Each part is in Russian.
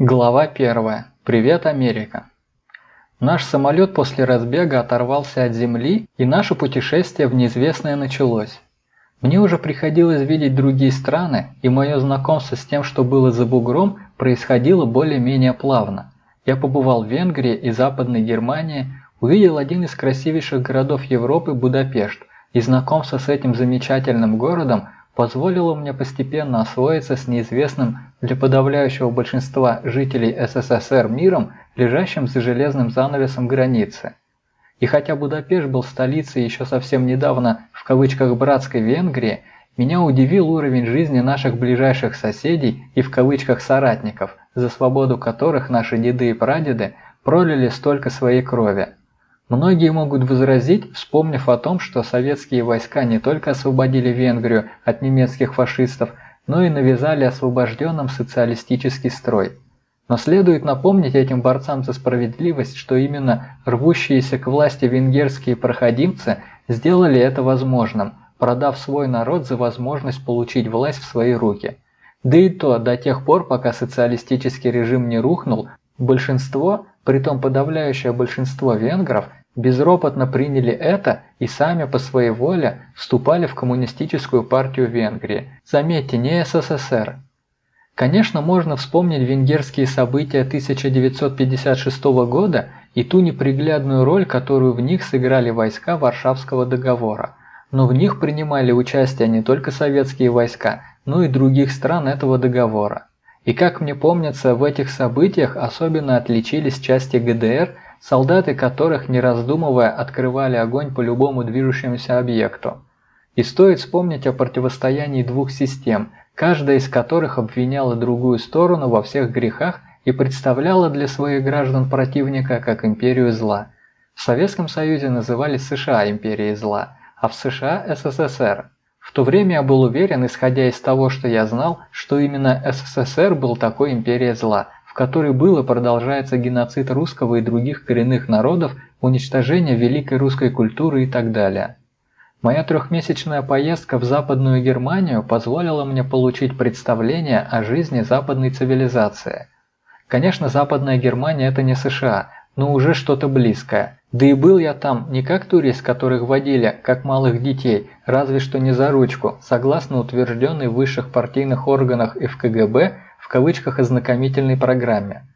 Глава 1. Привет, Америка. Наш самолет после разбега оторвался от земли, и наше путешествие в неизвестное началось. Мне уже приходилось видеть другие страны, и мое знакомство с тем, что было за бугром, происходило более-менее плавно. Я побывал в Венгрии и Западной Германии, увидел один из красивейших городов Европы – Будапешт, и знакомство с этим замечательным городом позволило мне постепенно освоиться с неизвестным для подавляющего большинства жителей СССР миром, лежащим за железным занавесом границы. И хотя Будапешт был столицей еще совсем недавно в кавычках «братской Венгрии», меня удивил уровень жизни наших ближайших соседей и в кавычках «соратников», за свободу которых наши деды и прадеды пролили столько своей крови. Многие могут возразить, вспомнив о том, что советские войска не только освободили Венгрию от немецких фашистов, но и навязали освобожденным социалистический строй. Но следует напомнить этим борцам за справедливость, что именно рвущиеся к власти венгерские проходимцы сделали это возможным, продав свой народ за возможность получить власть в свои руки. Да и то до тех пор, пока социалистический режим не рухнул, большинство, притом подавляющее большинство венгров, безропотно приняли это и сами по своей воле вступали в коммунистическую партию Венгрии. Заметьте, не СССР. Конечно, можно вспомнить венгерские события 1956 года и ту неприглядную роль, которую в них сыграли войска Варшавского договора. Но в них принимали участие не только советские войска, но и других стран этого договора. И как мне помнится, в этих событиях особенно отличились части ГДР – солдаты которых, не раздумывая, открывали огонь по любому движущемуся объекту. И стоит вспомнить о противостоянии двух систем, каждая из которых обвиняла другую сторону во всех грехах и представляла для своих граждан противника как империю зла. В Советском Союзе называли США империей зла, а в США – СССР. В то время я был уверен, исходя из того, что я знал, что именно СССР был такой империей зла – которой был и продолжается геноцид русского и других коренных народов, уничтожение великой русской культуры и так далее. Моя трехмесячная поездка в Западную Германию позволила мне получить представление о жизни западной цивилизации. Конечно, Западная Германия – это не США, но уже что-то близкое. Да и был я там не как турист, которых водили, как малых детей, разве что не за ручку, согласно утвержденной в высших партийных органах и в КГБ – в кавычках ознакомительной программе.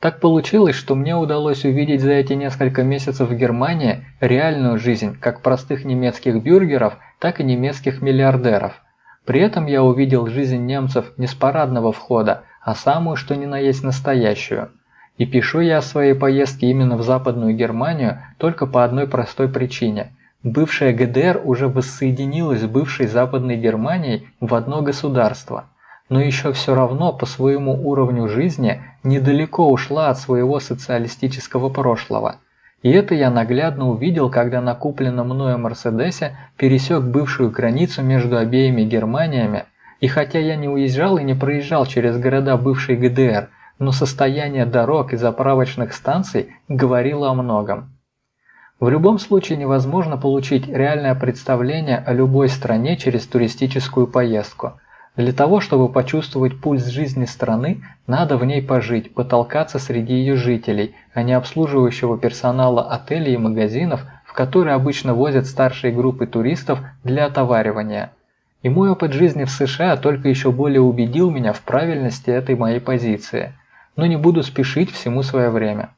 Так получилось, что мне удалось увидеть за эти несколько месяцев в Германии реальную жизнь как простых немецких бюргеров, так и немецких миллиардеров. При этом я увидел жизнь немцев не с парадного входа, а самую что ни на есть настоящую. И пишу я о своей поездке именно в Западную Германию только по одной простой причине. Бывшая ГДР уже воссоединилась с бывшей Западной Германией в одно государство – но еще все равно по своему уровню жизни недалеко ушла от своего социалистического прошлого. И это я наглядно увидел, когда на купленном мною Мерседесе пересек бывшую границу между обеими Германиями, и хотя я не уезжал и не проезжал через города бывшей ГДР, но состояние дорог и заправочных станций говорило о многом. В любом случае невозможно получить реальное представление о любой стране через туристическую поездку – для того, чтобы почувствовать пульс жизни страны, надо в ней пожить, потолкаться среди ее жителей, а не обслуживающего персонала отелей и магазинов, в которые обычно возят старшие группы туристов для отоваривания. И мой опыт жизни в США только еще более убедил меня в правильности этой моей позиции. Но не буду спешить всему свое время.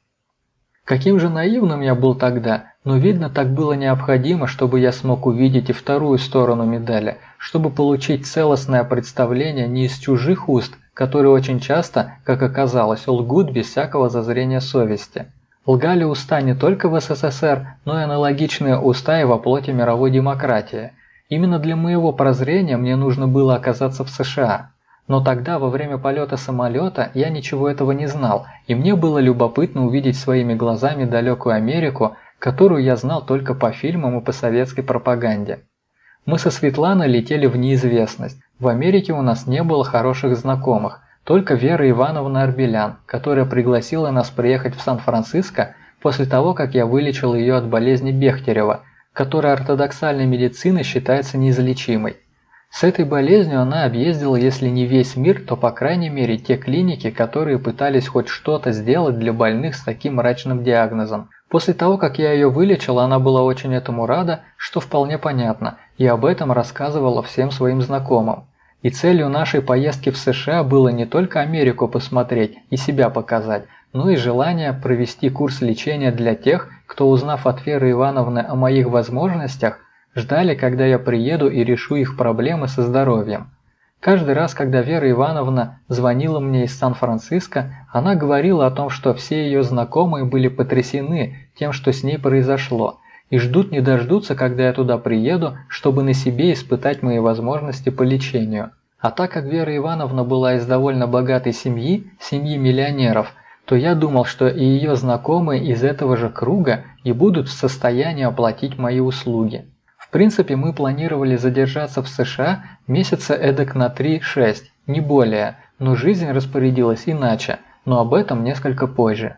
Каким же наивным я был тогда, но видно так было необходимо, чтобы я смог увидеть и вторую сторону медали, чтобы получить целостное представление не из чужих уст, которые очень часто, как оказалось, лгут без всякого зазрения совести. Лгали уста не только в СССР, но и аналогичные уста и во плоти мировой демократии. Именно для моего прозрения мне нужно было оказаться в США. Но тогда, во время полета самолета, я ничего этого не знал, и мне было любопытно увидеть своими глазами далекую Америку, которую я знал только по фильмам и по советской пропаганде. Мы со Светланой летели в неизвестность. В Америке у нас не было хороших знакомых, только Вера Ивановна Арбелян, которая пригласила нас приехать в Сан-Франциско после того, как я вылечил ее от болезни Бехтерева, которая ортодоксальной медициной считается неизлечимой. С этой болезнью она объездила, если не весь мир, то по крайней мере те клиники, которые пытались хоть что-то сделать для больных с таким мрачным диагнозом. После того, как я ее вылечил, она была очень этому рада, что вполне понятно, и об этом рассказывала всем своим знакомым. И целью нашей поездки в США было не только Америку посмотреть и себя показать, но и желание провести курс лечения для тех, кто, узнав от Веры Ивановны о моих возможностях, ждали, когда я приеду и решу их проблемы со здоровьем. Каждый раз, когда Вера Ивановна звонила мне из Сан-Франциско, она говорила о том, что все ее знакомые были потрясены тем, что с ней произошло, и ждут не дождутся, когда я туда приеду, чтобы на себе испытать мои возможности по лечению. А так как Вера Ивановна была из довольно богатой семьи, семьи миллионеров, то я думал, что и ее знакомые из этого же круга и будут в состоянии оплатить мои услуги. Принципе, мы планировали задержаться в США месяца эдак на 3-6, не более, но жизнь распорядилась иначе, но об этом несколько позже.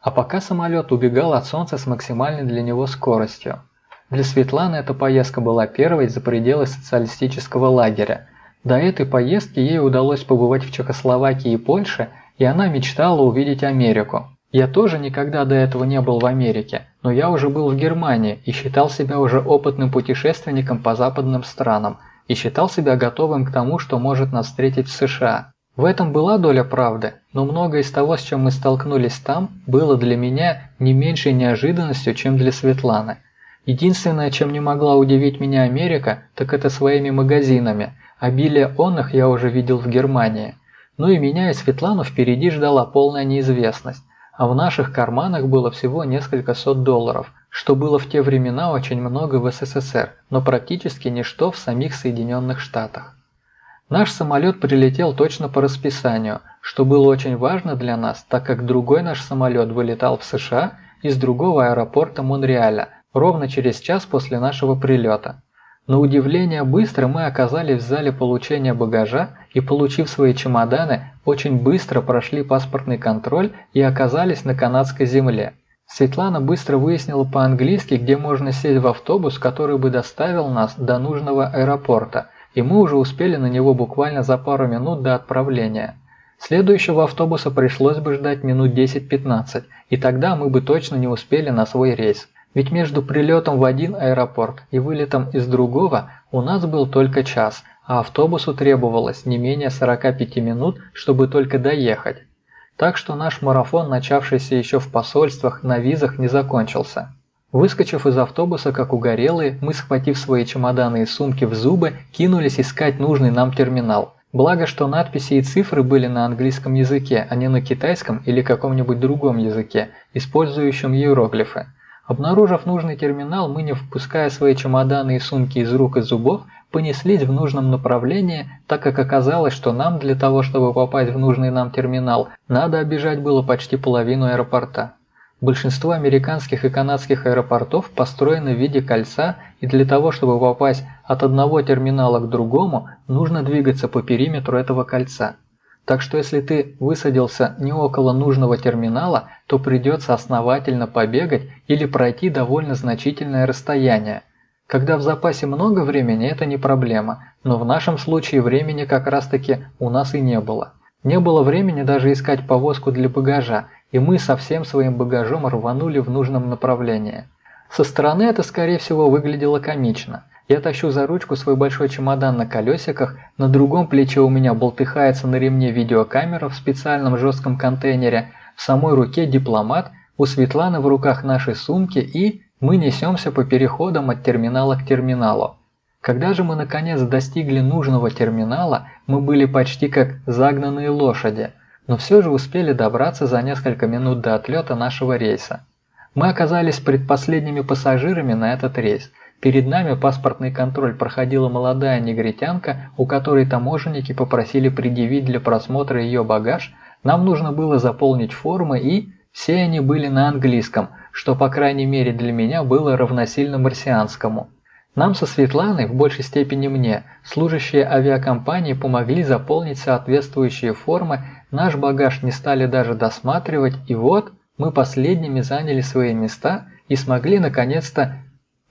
А пока самолет убегал от Солнца с максимальной для него скоростью. Для Светланы эта поездка была первой за пределы социалистического лагеря. До этой поездки ей удалось побывать в Чехословакии и Польше, и она мечтала увидеть Америку. Я тоже никогда до этого не был в Америке, но я уже был в Германии и считал себя уже опытным путешественником по западным странам и считал себя готовым к тому, что может нас встретить в США. В этом была доля правды, но многое из того, с чем мы столкнулись там, было для меня не меньшей неожиданностью, чем для Светланы. Единственное, чем не могла удивить меня Америка, так это своими магазинами. Обилие онных я уже видел в Германии. Ну и меня и Светлану впереди ждала полная неизвестность а в наших карманах было всего несколько сот долларов, что было в те времена очень много в СССР, но практически ничто в самих Соединенных Штатах. Наш самолет прилетел точно по расписанию, что было очень важно для нас, так как другой наш самолет вылетал в США из другого аэропорта Монреаля ровно через час после нашего прилета. На удивление быстро мы оказались в зале получения багажа и, получив свои чемоданы, очень быстро прошли паспортный контроль и оказались на канадской земле. Светлана быстро выяснила по-английски, где можно сесть в автобус, который бы доставил нас до нужного аэропорта, и мы уже успели на него буквально за пару минут до отправления. Следующего автобуса пришлось бы ждать минут 10-15, и тогда мы бы точно не успели на свой рейс. Ведь между прилетом в один аэропорт и вылетом из другого у нас был только час, а автобусу требовалось не менее 45 минут, чтобы только доехать. Так что наш марафон, начавшийся еще в посольствах, на визах не закончился. Выскочив из автобуса, как угорелые, мы, схватив свои чемоданы и сумки в зубы, кинулись искать нужный нам терминал. Благо, что надписи и цифры были на английском языке, а не на китайском или каком-нибудь другом языке, использующем иероглифы. Обнаружив нужный терминал, мы, не впуская свои чемоданы и сумки из рук и зубов, понеслись в нужном направлении, так как оказалось, что нам для того, чтобы попасть в нужный нам терминал, надо обижать было почти половину аэропорта. Большинство американских и канадских аэропортов построены в виде кольца, и для того, чтобы попасть от одного терминала к другому, нужно двигаться по периметру этого кольца. Так что если ты высадился не около нужного терминала, то придется основательно побегать или пройти довольно значительное расстояние. Когда в запасе много времени, это не проблема, но в нашем случае времени как раз таки у нас и не было. Не было времени даже искать повозку для багажа, и мы со всем своим багажом рванули в нужном направлении. Со стороны это скорее всего выглядело комично – я тащу за ручку свой большой чемодан на колесиках, на другом плече у меня болтыхается на ремне видеокамера в специальном жестком контейнере, в самой руке дипломат, у Светланы в руках наши сумки и мы несемся по переходам от терминала к терминалу. Когда же мы наконец достигли нужного терминала, мы были почти как загнанные лошади, но все же успели добраться за несколько минут до отлета нашего рейса. Мы оказались предпоследними пассажирами на этот рейс – Перед нами паспортный контроль. Проходила молодая негритянка, у которой таможенники попросили предъявить для просмотра ее багаж, нам нужно было заполнить формы и... Все они были на английском, что по крайней мере для меня было равносильно марсианскому. Нам со Светланой, в большей степени мне, служащие авиакомпании помогли заполнить соответствующие формы, наш багаж не стали даже досматривать, и вот мы последними заняли свои места и смогли наконец-то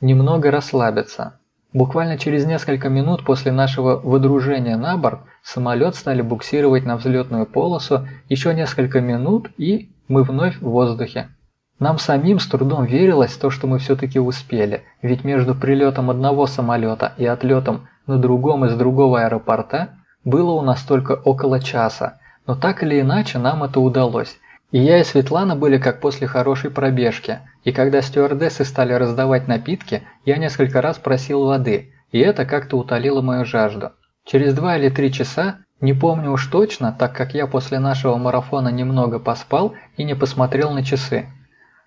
немного расслабиться. Буквально через несколько минут после нашего выдружения на борт самолет стали буксировать на взлетную полосу, еще несколько минут и мы вновь в воздухе. Нам самим с трудом верилось то, что мы все-таки успели, ведь между прилетом одного самолета и отлетом на другом из другого аэропорта было у нас только около часа, но так или иначе нам это удалось. И я и Светлана были как после хорошей пробежки, и когда стюардессы стали раздавать напитки, я несколько раз просил воды, и это как-то утолило мою жажду. Через два или три часа, не помню уж точно, так как я после нашего марафона немного поспал и не посмотрел на часы.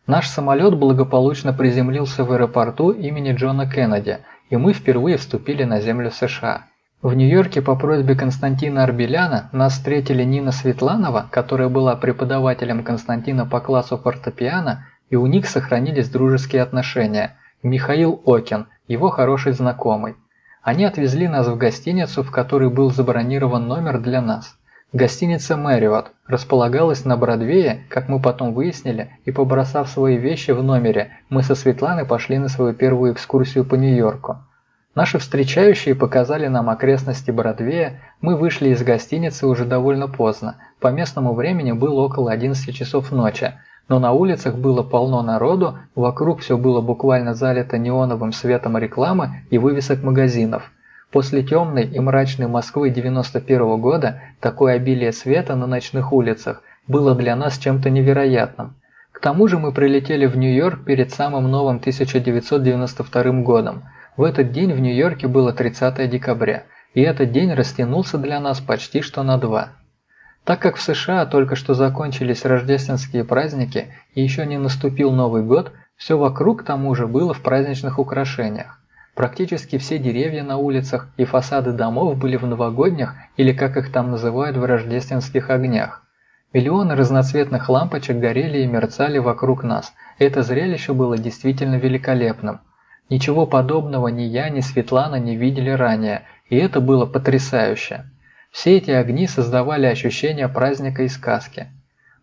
Наш самолет благополучно приземлился в аэропорту имени Джона Кеннеди, и мы впервые вступили на землю США. В Нью-Йорке по просьбе Константина Арбеляна нас встретили Нина Светланова, которая была преподавателем Константина по классу фортепиано, и у них сохранились дружеские отношения, Михаил Окин, его хороший знакомый. Они отвезли нас в гостиницу, в которой был забронирован номер для нас. Гостиница «Мэриот» располагалась на Бродвее, как мы потом выяснили, и побросав свои вещи в номере, мы со Светланой пошли на свою первую экскурсию по Нью-Йорку. Наши встречающие показали нам окрестности Бродвея, мы вышли из гостиницы уже довольно поздно, по местному времени было около 11 часов ночи, но на улицах было полно народу, вокруг все было буквально залито неоновым светом рекламы и вывесок магазинов. После темной и мрачной Москвы 91 -го года такое обилие света на ночных улицах было для нас чем-то невероятным. К тому же мы прилетели в Нью-Йорк перед самым новым 1992 годом. В этот день в Нью-Йорке было 30 декабря, и этот день растянулся для нас почти что на два. Так как в США только что закончились рождественские праздники и еще не наступил Новый год, все вокруг к тому же было в праздничных украшениях. Практически все деревья на улицах и фасады домов были в новогодних или как их там называют в рождественских огнях. Миллионы разноцветных лампочек горели и мерцали вокруг нас. Это зрелище было действительно великолепным. Ничего подобного ни я, ни Светлана не видели ранее, и это было потрясающе. Все эти огни создавали ощущение праздника и сказки.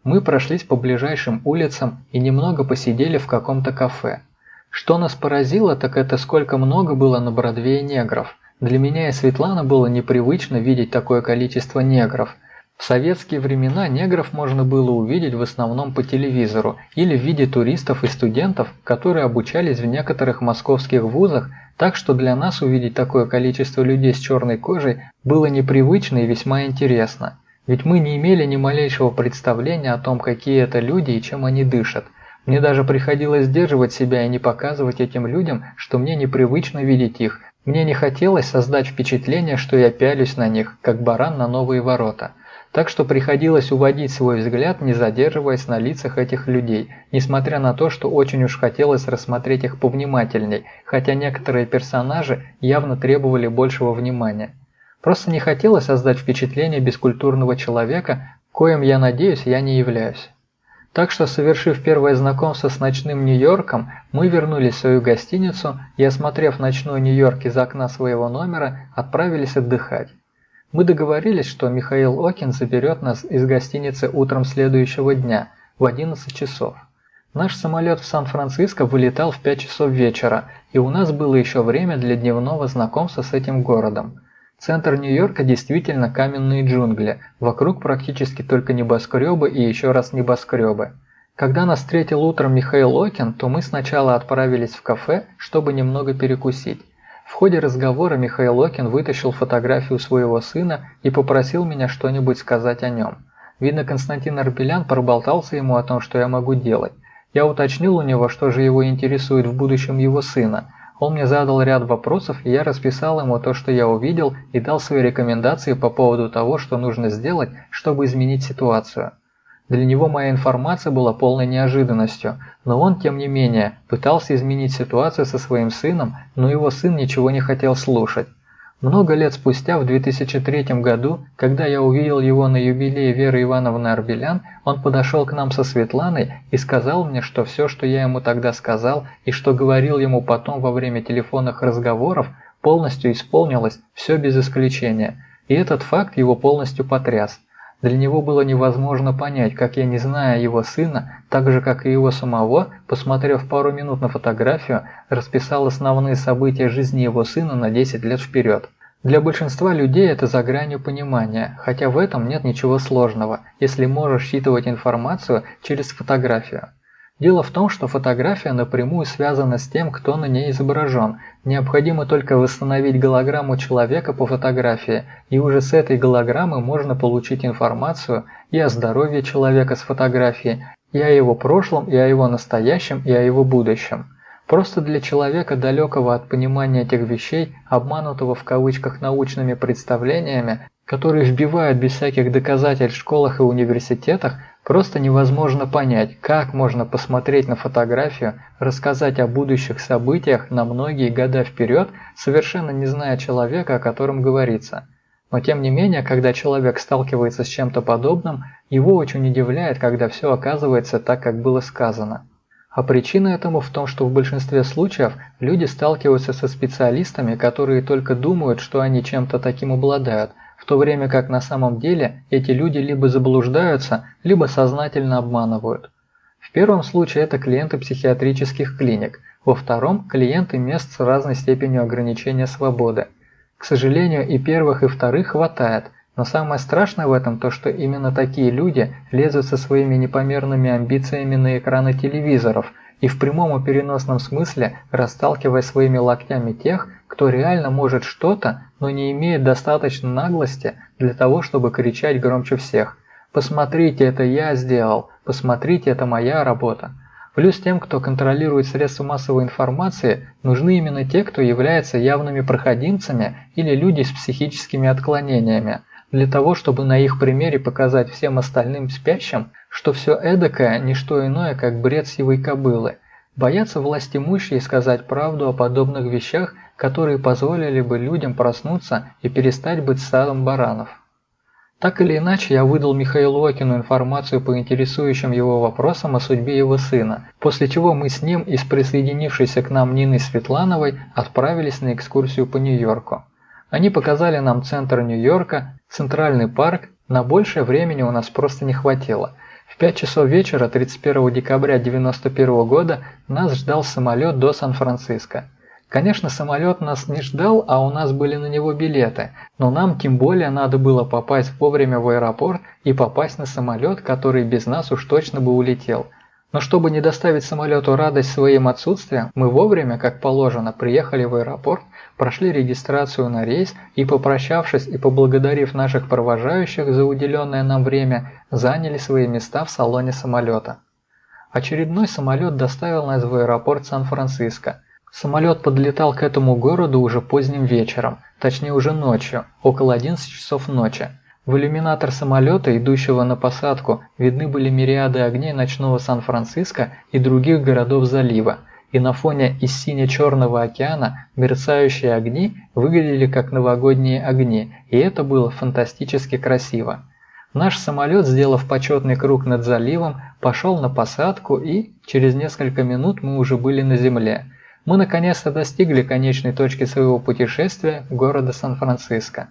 Мы прошлись по ближайшим улицам и немного посидели в каком-то кафе. Что нас поразило, так это сколько много было на Бродвее негров. Для меня и Светланы было непривычно видеть такое количество негров. В советские времена негров можно было увидеть в основном по телевизору или в виде туристов и студентов, которые обучались в некоторых московских вузах так что для нас увидеть такое количество людей с черной кожей было непривычно и весьма интересно. Ведь мы не имели ни малейшего представления о том, какие это люди и чем они дышат. Мне даже приходилось сдерживать себя и не показывать этим людям, что мне непривычно видеть их. Мне не хотелось создать впечатление, что я пялюсь на них, как баран на новые ворота так что приходилось уводить свой взгляд, не задерживаясь на лицах этих людей, несмотря на то, что очень уж хотелось рассмотреть их повнимательней, хотя некоторые персонажи явно требовали большего внимания. Просто не хотелось создать впечатление бескультурного человека, коим, я надеюсь, я не являюсь. Так что, совершив первое знакомство с ночным Нью-Йорком, мы вернулись в свою гостиницу и, осмотрев ночной Нью-Йорк из окна своего номера, отправились отдыхать. Мы договорились, что Михаил Окин заберет нас из гостиницы утром следующего дня в 11 часов. Наш самолет в Сан-Франциско вылетал в 5 часов вечера, и у нас было еще время для дневного знакомства с этим городом. Центр Нью-Йорка действительно каменные джунгли, вокруг практически только небоскребы и еще раз небоскребы. Когда нас встретил утром Михаил Окин, то мы сначала отправились в кафе, чтобы немного перекусить. В ходе разговора Михаил Окин вытащил фотографию своего сына и попросил меня что-нибудь сказать о нем. Видно, Константин Арбелян проболтался ему о том, что я могу делать. Я уточнил у него, что же его интересует в будущем его сына. Он мне задал ряд вопросов, и я расписал ему то, что я увидел, и дал свои рекомендации по поводу того, что нужно сделать, чтобы изменить ситуацию. Для него моя информация была полной неожиданностью, но он, тем не менее, пытался изменить ситуацию со своим сыном, но его сын ничего не хотел слушать. Много лет спустя, в 2003 году, когда я увидел его на юбилее Веры Ивановны Арбелян, он подошел к нам со Светланой и сказал мне, что все, что я ему тогда сказал и что говорил ему потом во время телефонных разговоров, полностью исполнилось, все без исключения. И этот факт его полностью потряс. Для него было невозможно понять, как я, не зная его сына, так же как и его самого, посмотрев пару минут на фотографию, расписал основные события жизни его сына на 10 лет вперед. Для большинства людей это за гранью понимания, хотя в этом нет ничего сложного, если можешь считывать информацию через фотографию. Дело в том, что фотография напрямую связана с тем, кто на ней изображен. Необходимо только восстановить голограмму человека по фотографии, и уже с этой голограммы можно получить информацию и о здоровье человека с фотографии, и о его прошлом, и о его настоящем, и о его будущем. Просто для человека, далекого от понимания этих вещей, обманутого в кавычках научными представлениями, которые вбивают без всяких доказательств в школах и университетах, просто невозможно понять, как можно посмотреть на фотографию, рассказать о будущих событиях на многие года вперед, совершенно не зная человека, о котором говорится. Но тем не менее, когда человек сталкивается с чем-то подобным, его очень удивляет, когда все оказывается так, как было сказано. А причина этому в том, что в большинстве случаев люди сталкиваются со специалистами, которые только думают, что они чем-то таким обладают, в то время как на самом деле эти люди либо заблуждаются, либо сознательно обманывают. В первом случае это клиенты психиатрических клиник, во втором – клиенты мест с разной степенью ограничения свободы. К сожалению, и первых, и вторых хватает – но самое страшное в этом то, что именно такие люди лезут со своими непомерными амбициями на экраны телевизоров и в прямом и переносном смысле расталкивая своими локтями тех, кто реально может что-то, но не имеет достаточно наглости для того, чтобы кричать громче всех. «Посмотрите, это я сделал! Посмотрите, это моя работа!» Плюс тем, кто контролирует средства массовой информации, нужны именно те, кто является явными проходимцами или люди с психическими отклонениями – для того, чтобы на их примере показать всем остальным спящим, что все эдакое – не что иное, как бред сивой кобылы. Боятся властимущие сказать правду о подобных вещах, которые позволили бы людям проснуться и перестать быть стадом баранов. Так или иначе, я выдал Михаилу Окину информацию по интересующим его вопросам о судьбе его сына, после чего мы с ним и с присоединившейся к нам Ниной Светлановой отправились на экскурсию по Нью-Йорку. Они показали нам центр Нью-Йорка, Центральный парк, на большее времени у нас просто не хватило. В 5 часов вечера 31 декабря 1991 года нас ждал самолет до Сан-Франциско. Конечно, самолет нас не ждал, а у нас были на него билеты, но нам тем более надо было попасть вовремя в аэропорт и попасть на самолет, который без нас уж точно бы улетел. Но чтобы не доставить самолету радость своим отсутствием, мы вовремя, как положено, приехали в аэропорт прошли регистрацию на рейс и, попрощавшись и поблагодарив наших провожающих за уделенное нам время, заняли свои места в салоне самолета. Очередной самолет доставил нас в аэропорт Сан-Франциско. Самолет подлетал к этому городу уже поздним вечером, точнее уже ночью, около 11 часов ночи. В иллюминатор самолета, идущего на посадку, видны были мириады огней ночного Сан-Франциско и других городов залива – и на фоне из сине-черного океана мерцающие огни выглядели как новогодние огни, и это было фантастически красиво. Наш самолет, сделав почетный круг над заливом, пошел на посадку и через несколько минут мы уже были на земле. Мы наконец-то достигли конечной точки своего путешествия города Сан-Франциско.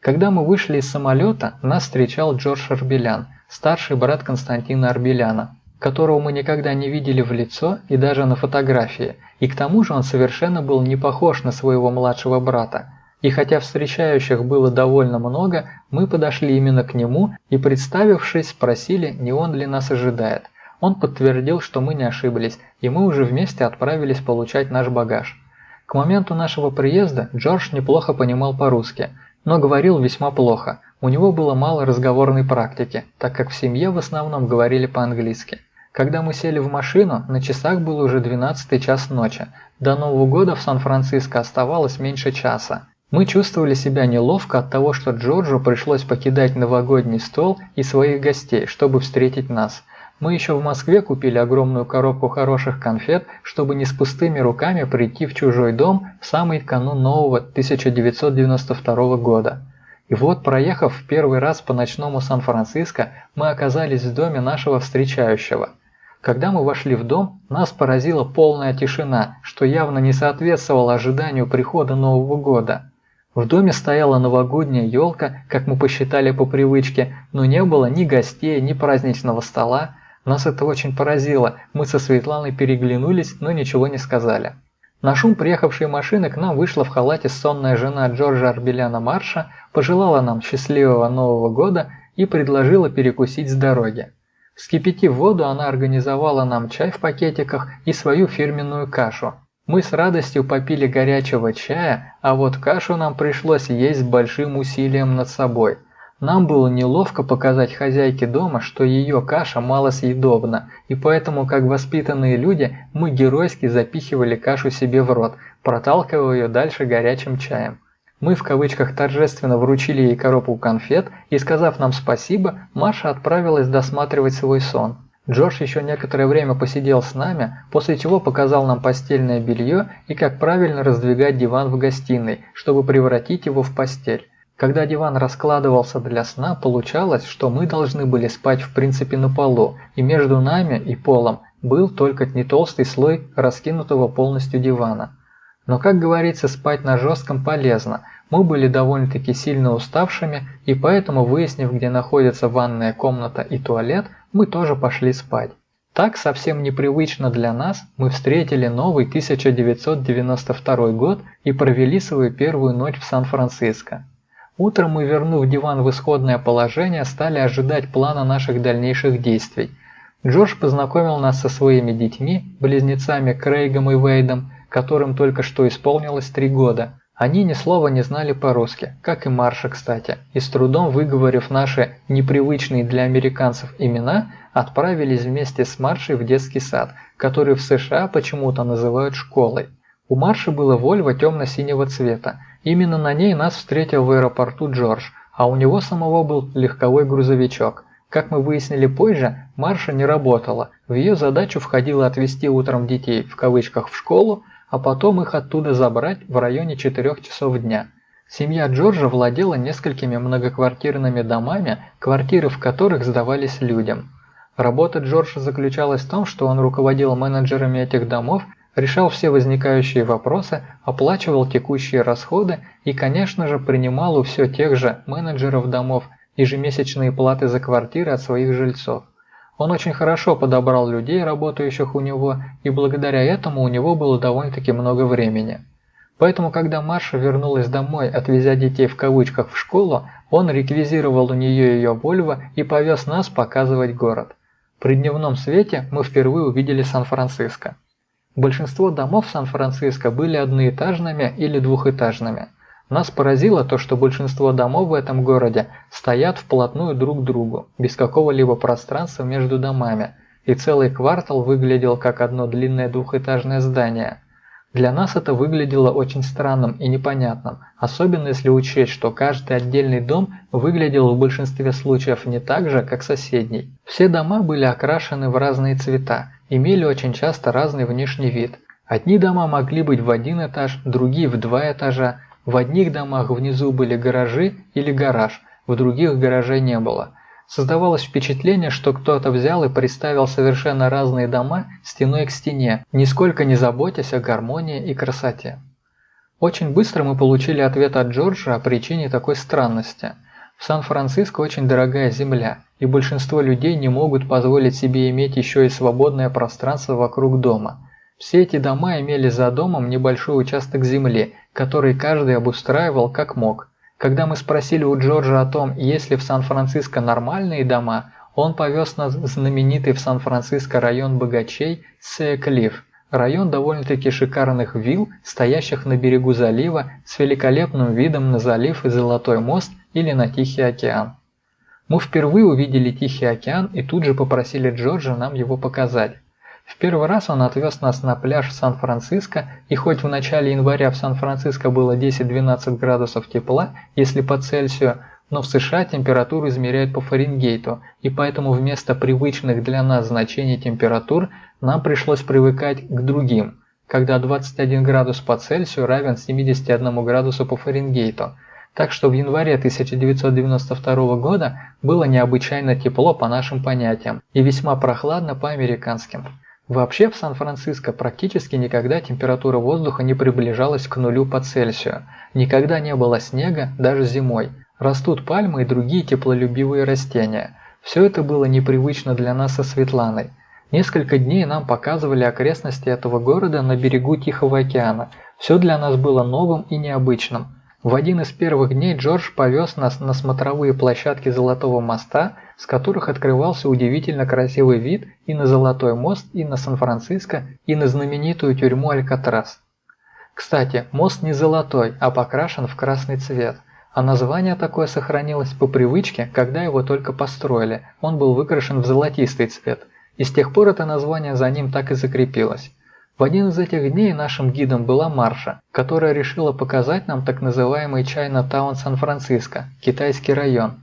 Когда мы вышли из самолета, нас встречал Джордж Арбелян, старший брат Константина Арбеляна которого мы никогда не видели в лицо и даже на фотографии, и к тому же он совершенно был не похож на своего младшего брата. И хотя встречающих было довольно много, мы подошли именно к нему и, представившись, спросили, не он ли нас ожидает. Он подтвердил, что мы не ошиблись, и мы уже вместе отправились получать наш багаж. К моменту нашего приезда Джордж неплохо понимал по-русски, но говорил весьма плохо. У него было мало разговорной практики, так как в семье в основном говорили по-английски. Когда мы сели в машину, на часах был уже 12 час ночи. До Нового года в Сан-Франциско оставалось меньше часа. Мы чувствовали себя неловко от того, что Джорджу пришлось покидать новогодний стол и своих гостей, чтобы встретить нас. Мы еще в Москве купили огромную коробку хороших конфет, чтобы не с пустыми руками прийти в чужой дом в самый канун нового 1992 года. И вот, проехав в первый раз по ночному Сан-Франциско, мы оказались в доме нашего встречающего – когда мы вошли в дом, нас поразила полная тишина, что явно не соответствовало ожиданию прихода Нового года. В доме стояла новогодняя елка, как мы посчитали по привычке, но не было ни гостей, ни праздничного стола. Нас это очень поразило, мы со Светланой переглянулись, но ничего не сказали. На шум приехавшей машины к нам вышла в халате сонная жена Джорджа Арбеляна Марша, пожелала нам счастливого Нового года и предложила перекусить с дороги. Вскипятив воду, она организовала нам чай в пакетиках и свою фирменную кашу. Мы с радостью попили горячего чая, а вот кашу нам пришлось есть с большим усилием над собой – нам было неловко показать хозяйке дома, что ее каша малосъедобна, и поэтому, как воспитанные люди, мы геройски запихивали кашу себе в рот, проталкивая ее дальше горячим чаем. Мы в кавычках торжественно вручили ей коробку конфет, и сказав нам спасибо, Маша отправилась досматривать свой сон. Джордж еще некоторое время посидел с нами, после чего показал нам постельное белье и как правильно раздвигать диван в гостиной, чтобы превратить его в постель. Когда диван раскладывался для сна, получалось, что мы должны были спать в принципе на полу, и между нами и полом был только не толстый слой раскинутого полностью дивана. Но, как говорится, спать на жестком полезно. Мы были довольно-таки сильно уставшими, и поэтому, выяснив, где находится ванная комната и туалет, мы тоже пошли спать. Так, совсем непривычно для нас, мы встретили новый 1992 год и провели свою первую ночь в Сан-Франциско. Утром мы, вернув диван в исходное положение, стали ожидать плана наших дальнейших действий. Джордж познакомил нас со своими детьми, близнецами Крейгом и Вейдом, которым только что исполнилось три года. Они ни слова не знали по-русски, как и Марша, кстати, и с трудом выговорив наши непривычные для американцев имена, отправились вместе с Маршей в детский сад, который в США почему-то называют школой. У Марши было Вольво темно-синего цвета, Именно на ней нас встретил в аэропорту Джордж, а у него самого был легковой грузовичок. Как мы выяснили позже, Марша не работала. В ее задачу входило отвезти утром детей в кавычках в школу, а потом их оттуда забрать в районе 4 часов дня. Семья Джорджа владела несколькими многоквартирными домами, квартиры в которых сдавались людям. Работа Джорджа заключалась в том, что он руководил менеджерами этих домов решал все возникающие вопросы, оплачивал текущие расходы и, конечно же, принимал у все тех же менеджеров домов ежемесячные платы за квартиры от своих жильцов. Он очень хорошо подобрал людей, работающих у него, и благодаря этому у него было довольно-таки много времени. Поэтому, когда Маша вернулась домой, отвезя детей в кавычках в школу, он реквизировал у нее ее Вольво и повез нас показывать город. При дневном свете мы впервые увидели Сан-Франциско. Большинство домов Сан-Франциско были одноэтажными или двухэтажными. Нас поразило то, что большинство домов в этом городе стоят вплотную друг к другу, без какого-либо пространства между домами, и целый квартал выглядел как одно длинное двухэтажное здание. Для нас это выглядело очень странным и непонятным, особенно если учесть, что каждый отдельный дом выглядел в большинстве случаев не так же, как соседний. Все дома были окрашены в разные цвета, имели очень часто разный внешний вид. Одни дома могли быть в один этаж, другие в два этажа. В одних домах внизу были гаражи или гараж, в других гаражей не было. Создавалось впечатление, что кто-то взял и представил совершенно разные дома стеной к стене, нисколько не заботясь о гармонии и красоте. Очень быстро мы получили ответ от Джорджа о причине такой странности. В Сан-Франциско очень дорогая земля, и большинство людей не могут позволить себе иметь еще и свободное пространство вокруг дома. Все эти дома имели за домом небольшой участок земли, который каждый обустраивал как мог. Когда мы спросили у Джорджа о том, есть ли в Сан-Франциско нормальные дома, он повез нас в знаменитый в Сан-Франциско район богачей Сея-Клифф. Район довольно-таки шикарных вилл, стоящих на берегу залива, с великолепным видом на залив и Золотой мост или на Тихий океан. Мы впервые увидели Тихий океан и тут же попросили Джорджа нам его показать. В первый раз он отвез нас на пляж Сан-Франциско, и хоть в начале января в Сан-Франциско было 10-12 градусов тепла, если по Цельсию, но в США температуру измеряют по Фаренгейту, и поэтому вместо привычных для нас значений температур нам пришлось привыкать к другим, когда 21 градус по Цельсию равен 71 градусу по Фаренгейту – так что в январе 1992 года было необычайно тепло по нашим понятиям и весьма прохладно по американским. Вообще в Сан-Франциско практически никогда температура воздуха не приближалась к нулю по Цельсию. Никогда не было снега, даже зимой. Растут пальмы и другие теплолюбивые растения. Все это было непривычно для нас со Светланой. Несколько дней нам показывали окрестности этого города на берегу Тихого океана. Все для нас было новым и необычным. В один из первых дней Джордж повез нас на смотровые площадки Золотого моста, с которых открывался удивительно красивый вид и на Золотой мост, и на Сан-Франциско, и на знаменитую тюрьму Алькатрас. Кстати, мост не золотой, а покрашен в красный цвет. А название такое сохранилось по привычке, когда его только построили, он был выкрашен в золотистый цвет, и с тех пор это название за ним так и закрепилось. В один из этих дней нашим гидом была Марша, которая решила показать нам так называемый Чайна-таун Сан-Франциско, китайский район.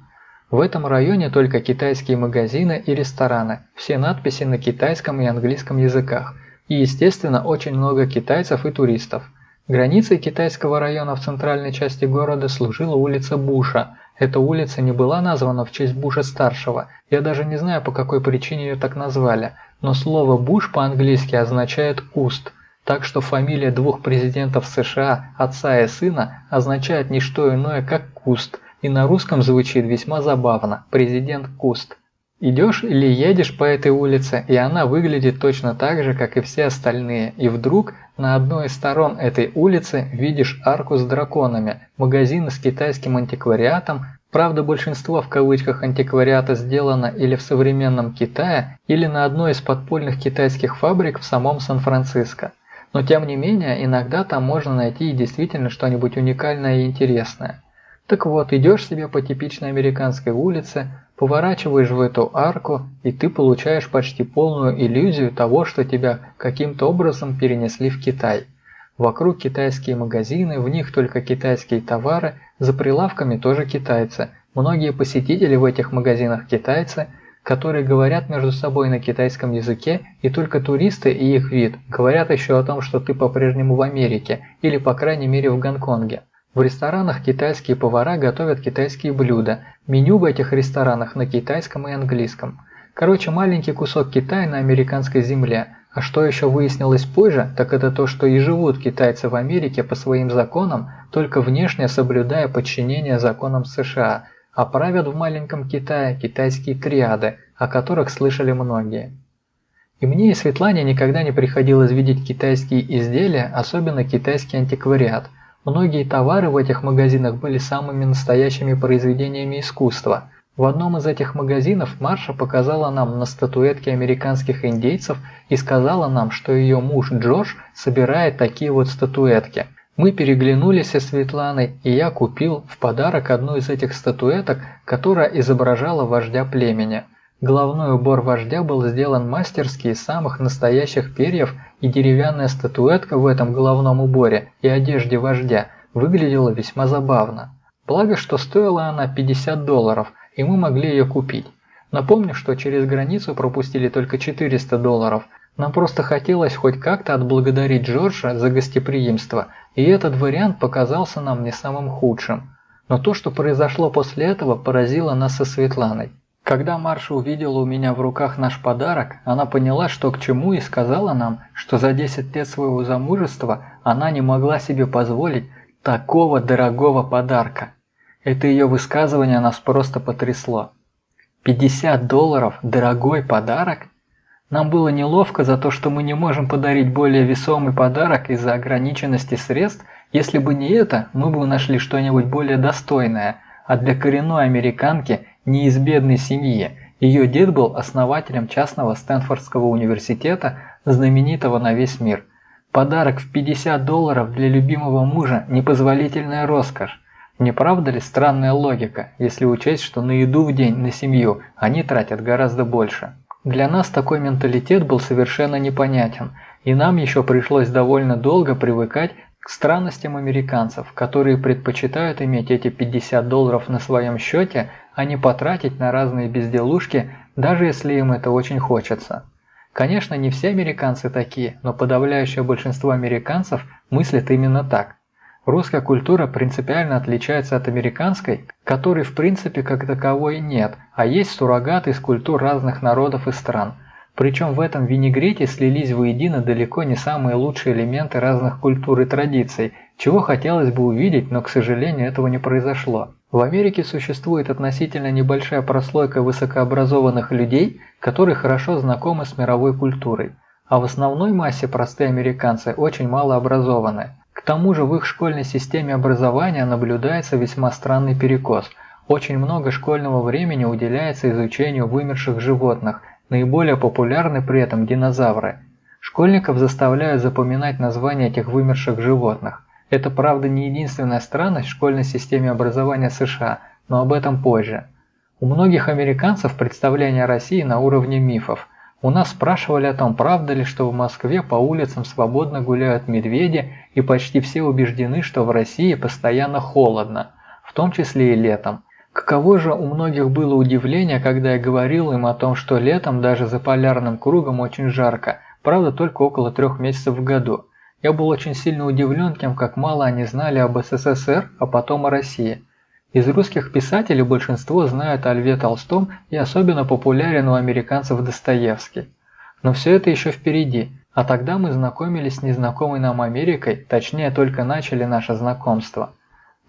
В этом районе только китайские магазины и рестораны, все надписи на китайском и английском языках, и естественно очень много китайцев и туристов. Границей китайского района в центральной части города служила улица Буша. Эта улица не была названа в честь Буша-старшего, я даже не знаю по какой причине ее так назвали – но слово «буш» по-английски означает «куст», так что фамилия двух президентов США, отца и сына, означает не что иное, как «куст», и на русском звучит весьма забавно. «президент Куст». Идешь или едешь по этой улице, и она выглядит точно так же, как и все остальные, и вдруг на одной из сторон этой улицы видишь арку с драконами, магазины с китайским антиквариатом, Правда, большинство в кавычках антиквариата сделано или в современном Китае, или на одной из подпольных китайских фабрик в самом Сан-Франциско. Но тем не менее, иногда там можно найти и действительно что-нибудь уникальное и интересное. Так вот, идешь себе по типичной американской улице, поворачиваешь в эту арку, и ты получаешь почти полную иллюзию того, что тебя каким-то образом перенесли в Китай. Вокруг китайские магазины, в них только китайские товары, за прилавками тоже китайцы. Многие посетители в этих магазинах китайцы, которые говорят между собой на китайском языке, и только туристы и их вид говорят еще о том, что ты по-прежнему в Америке, или по крайней мере в Гонконге. В ресторанах китайские повара готовят китайские блюда. Меню в этих ресторанах на китайском и английском. Короче, маленький кусок Китая на американской земле – а что еще выяснилось позже, так это то, что и живут китайцы в Америке по своим законам, только внешне соблюдая подчинение законам США, а правят в маленьком Китае китайские триады, о которых слышали многие. И мне и Светлане никогда не приходилось видеть китайские изделия, особенно китайский антиквариат. Многие товары в этих магазинах были самыми настоящими произведениями искусства – в одном из этих магазинов Марша показала нам на статуэтке американских индейцев и сказала нам, что ее муж Джош собирает такие вот статуэтки. Мы переглянулись со Светланой, и я купил в подарок одну из этих статуэток, которая изображала вождя племени. Головной убор вождя был сделан мастерски из самых настоящих перьев, и деревянная статуэтка в этом головном уборе и одежде вождя выглядела весьма забавно. Благо, что стоила она 50 долларов, и мы могли ее купить. Напомню, что через границу пропустили только 400 долларов. Нам просто хотелось хоть как-то отблагодарить Джорджа за гостеприимство, и этот вариант показался нам не самым худшим. Но то, что произошло после этого, поразило нас со Светланой. Когда Марша увидела у меня в руках наш подарок, она поняла, что к чему, и сказала нам, что за 10 лет своего замужества она не могла себе позволить такого дорогого подарка. Это ее высказывание нас просто потрясло. 50 долларов – дорогой подарок? Нам было неловко за то, что мы не можем подарить более весомый подарок из-за ограниченности средств. Если бы не это, мы бы нашли что-нибудь более достойное. А для коренной американки, не из бедной семьи, ее дед был основателем частного Стэнфордского университета, знаменитого на весь мир. Подарок в 50 долларов для любимого мужа – непозволительная роскошь. Не правда ли странная логика, если учесть, что на еду в день, на семью они тратят гораздо больше? Для нас такой менталитет был совершенно непонятен, и нам еще пришлось довольно долго привыкать к странностям американцев, которые предпочитают иметь эти 50 долларов на своем счете, а не потратить на разные безделушки, даже если им это очень хочется. Конечно, не все американцы такие, но подавляющее большинство американцев мыслят именно так. Русская культура принципиально отличается от американской, которой в принципе как таковой нет, а есть суррогат из культур разных народов и стран. Причем в этом винегрете слились воедино далеко не самые лучшие элементы разных культур и традиций, чего хотелось бы увидеть, но, к сожалению, этого не произошло. В Америке существует относительно небольшая прослойка высокообразованных людей, которые хорошо знакомы с мировой культурой, а в основной массе простые американцы очень мало образованы. К тому же в их школьной системе образования наблюдается весьма странный перекос. Очень много школьного времени уделяется изучению вымерших животных, наиболее популярны при этом динозавры. Школьников заставляют запоминать названия этих вымерших животных. Это, правда, не единственная странность в школьной системе образования США, но об этом позже. У многих американцев представление о России на уровне мифов. У нас спрашивали о том, правда ли, что в Москве по улицам свободно гуляют медведи, и почти все убеждены, что в России постоянно холодно, в том числе и летом. Каково же у многих было удивление, когда я говорил им о том, что летом даже за полярным кругом очень жарко, правда только около трех месяцев в году. Я был очень сильно удивлен тем, как мало они знали об СССР, а потом о России. Из русских писателей большинство знают о Льве Толстом и особенно популярен у американцев Достоевский. Но все это еще впереди, а тогда мы знакомились с незнакомой нам Америкой, точнее только начали наше знакомство.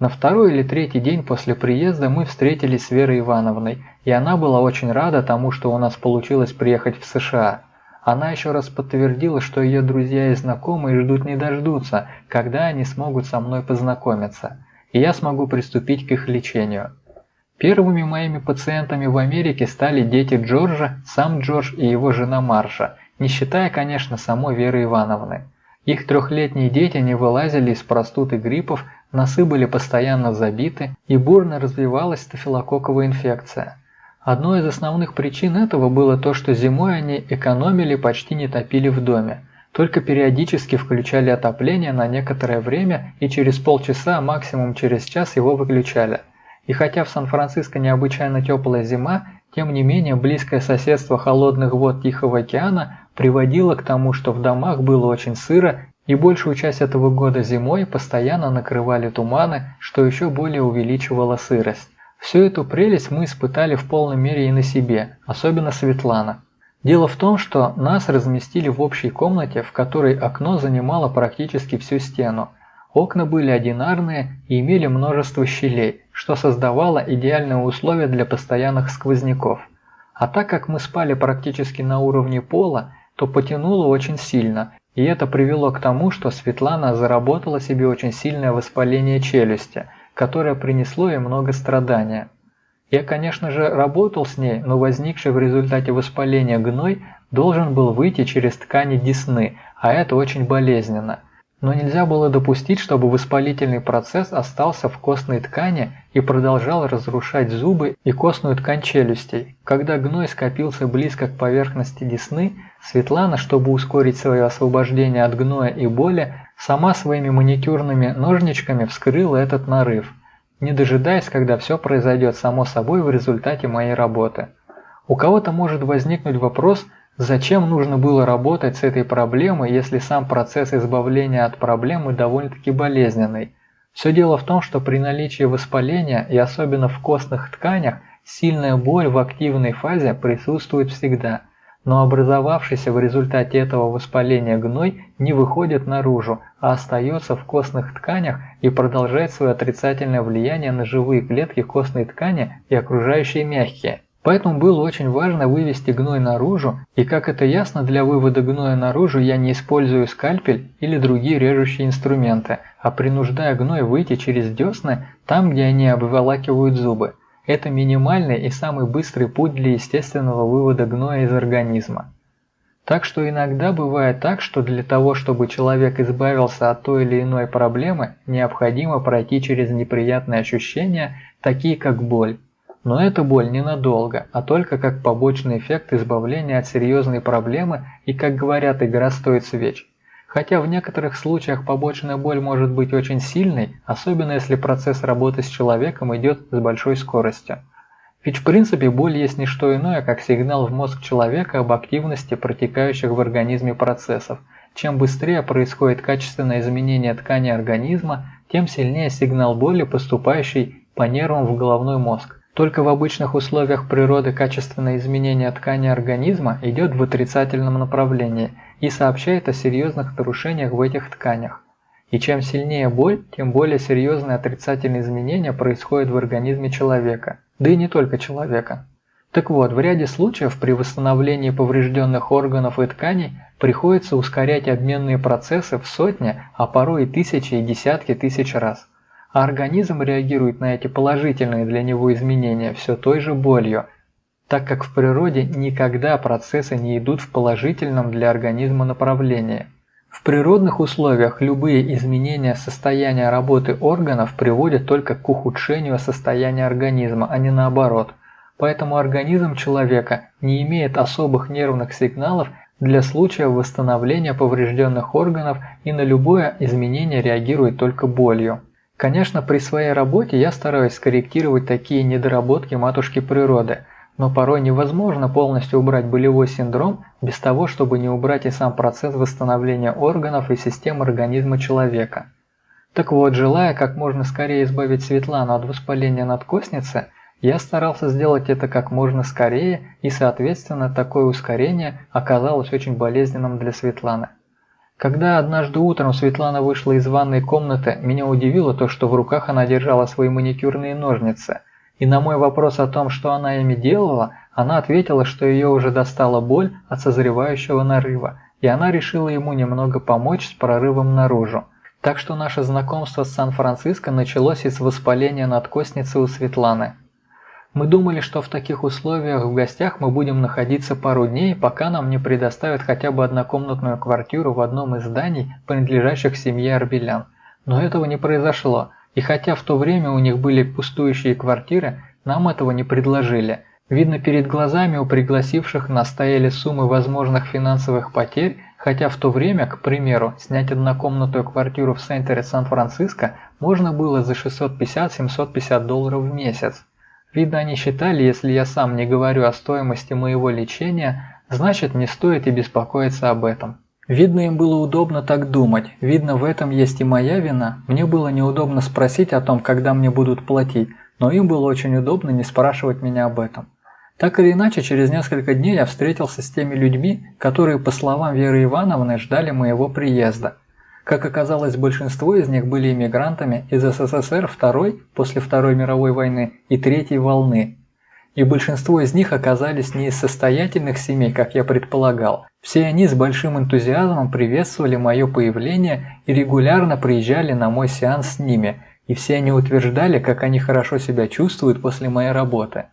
На второй или третий день после приезда мы встретились с Верой Ивановной, и она была очень рада тому, что у нас получилось приехать в США. Она еще раз подтвердила, что ее друзья и знакомые ждут не дождутся, когда они смогут со мной познакомиться, и я смогу приступить к их лечению. Первыми моими пациентами в Америке стали дети Джорджа, сам Джордж и его жена Марша, не считая, конечно, самой Веры Ивановны. Их трехлетние дети не вылазили из простуд и гриппов, носы были постоянно забиты и бурно развивалась стафилококковая инфекция. Одной из основных причин этого было то, что зимой они экономили, почти не топили в доме, только периодически включали отопление на некоторое время и через полчаса, максимум через час его выключали. И хотя в Сан-Франциско необычайно теплая зима, тем не менее близкое соседство холодных вод Тихого океана приводило к тому, что в домах было очень сыро и большую часть этого года зимой постоянно накрывали туманы, что еще более увеличивало сырость. Всю эту прелесть мы испытали в полной мере и на себе, особенно Светлана. Дело в том, что нас разместили в общей комнате, в которой окно занимало практически всю стену. Окна были одинарные и имели множество щелей, что создавало идеальные условия для постоянных сквозняков. А так как мы спали практически на уровне пола, то потянуло очень сильно, и это привело к тому, что Светлана заработала себе очень сильное воспаление челюсти – которое принесло ей много страдания. Я, конечно же, работал с ней, но возникший в результате воспаления гной должен был выйти через ткани десны, а это очень болезненно. Но нельзя было допустить, чтобы воспалительный процесс остался в костной ткани и продолжал разрушать зубы и костную ткань челюстей. Когда гной скопился близко к поверхности десны, Светлана, чтобы ускорить свое освобождение от гноя и боли, Сама своими маникюрными ножничками вскрыла этот нарыв, не дожидаясь, когда все произойдет само собой в результате моей работы. У кого-то может возникнуть вопрос, зачем нужно было работать с этой проблемой, если сам процесс избавления от проблемы довольно-таки болезненный. Все дело в том, что при наличии воспаления и особенно в костных тканях сильная боль в активной фазе присутствует всегда – но образовавшийся в результате этого воспаления гной не выходит наружу, а остается в костных тканях и продолжает свое отрицательное влияние на живые клетки костной ткани и окружающие мягкие. Поэтому было очень важно вывести гной наружу, и как это ясно, для вывода гноя наружу я не использую скальпель или другие режущие инструменты, а принуждая гной выйти через десны там, где они обволакивают зубы. Это минимальный и самый быстрый путь для естественного вывода гноя из организма. Так что иногда бывает так, что для того, чтобы человек избавился от той или иной проблемы, необходимо пройти через неприятные ощущения, такие как боль. Но эта боль ненадолго, а только как побочный эффект избавления от серьезной проблемы и, как говорят, игра стоит свеч. Хотя в некоторых случаях побочная боль может быть очень сильной, особенно если процесс работы с человеком идет с большой скоростью. Ведь в принципе боль есть не что иное, как сигнал в мозг человека об активности протекающих в организме процессов. Чем быстрее происходит качественное изменение ткани организма, тем сильнее сигнал боли, поступающий по нервам в головной мозг. Только в обычных условиях природы качественное изменение ткани организма идет в отрицательном направлении и сообщает о серьезных нарушениях в этих тканях. И чем сильнее боль, тем более серьезные отрицательные изменения происходят в организме человека, да и не только человека. Так вот, в ряде случаев при восстановлении поврежденных органов и тканей приходится ускорять обменные процессы в сотни, а порой и тысячи и десятки тысяч раз. А организм реагирует на эти положительные для него изменения все той же болью, так как в природе никогда процессы не идут в положительном для организма направлении. В природных условиях любые изменения состояния работы органов приводят только к ухудшению состояния организма, а не наоборот. Поэтому организм человека не имеет особых нервных сигналов для случая восстановления поврежденных органов и на любое изменение реагирует только болью. Конечно, при своей работе я стараюсь скорректировать такие недоработки матушки природы, но порой невозможно полностью убрать болевой синдром без того, чтобы не убрать и сам процесс восстановления органов и систем организма человека. Так вот, желая как можно скорее избавить Светлану от воспаления надкостницы – я старался сделать это как можно скорее, и, соответственно, такое ускорение оказалось очень болезненным для Светланы. Когда однажды утром Светлана вышла из ванной комнаты, меня удивило то, что в руках она держала свои маникюрные ножницы. И на мой вопрос о том, что она ими делала, она ответила, что ее уже достала боль от созревающего нарыва, и она решила ему немного помочь с прорывом наружу. Так что наше знакомство с Сан-Франциско началось из воспаления надкостницы у Светланы. Мы думали, что в таких условиях в гостях мы будем находиться пару дней, пока нам не предоставят хотя бы однокомнатную квартиру в одном из зданий, принадлежащих семье Арбелян. Но этого не произошло, и хотя в то время у них были пустующие квартиры, нам этого не предложили. Видно, перед глазами у пригласивших нас стояли суммы возможных финансовых потерь, хотя в то время, к примеру, снять однокомнатную квартиру в центре Сан-Франциско можно было за 650-750 долларов в месяц. Видно, они считали, если я сам не говорю о стоимости моего лечения, значит не стоит и беспокоиться об этом. Видно, им было удобно так думать, видно, в этом есть и моя вина. Мне было неудобно спросить о том, когда мне будут платить, но им было очень удобно не спрашивать меня об этом. Так или иначе, через несколько дней я встретился с теми людьми, которые, по словам Веры Ивановны, ждали моего приезда. Как оказалось, большинство из них были иммигрантами из СССР второй, после Второй мировой войны, и третьей волны. И большинство из них оказались не из состоятельных семей, как я предполагал. Все они с большим энтузиазмом приветствовали мое появление и регулярно приезжали на мой сеанс с ними, и все они утверждали, как они хорошо себя чувствуют после моей работы.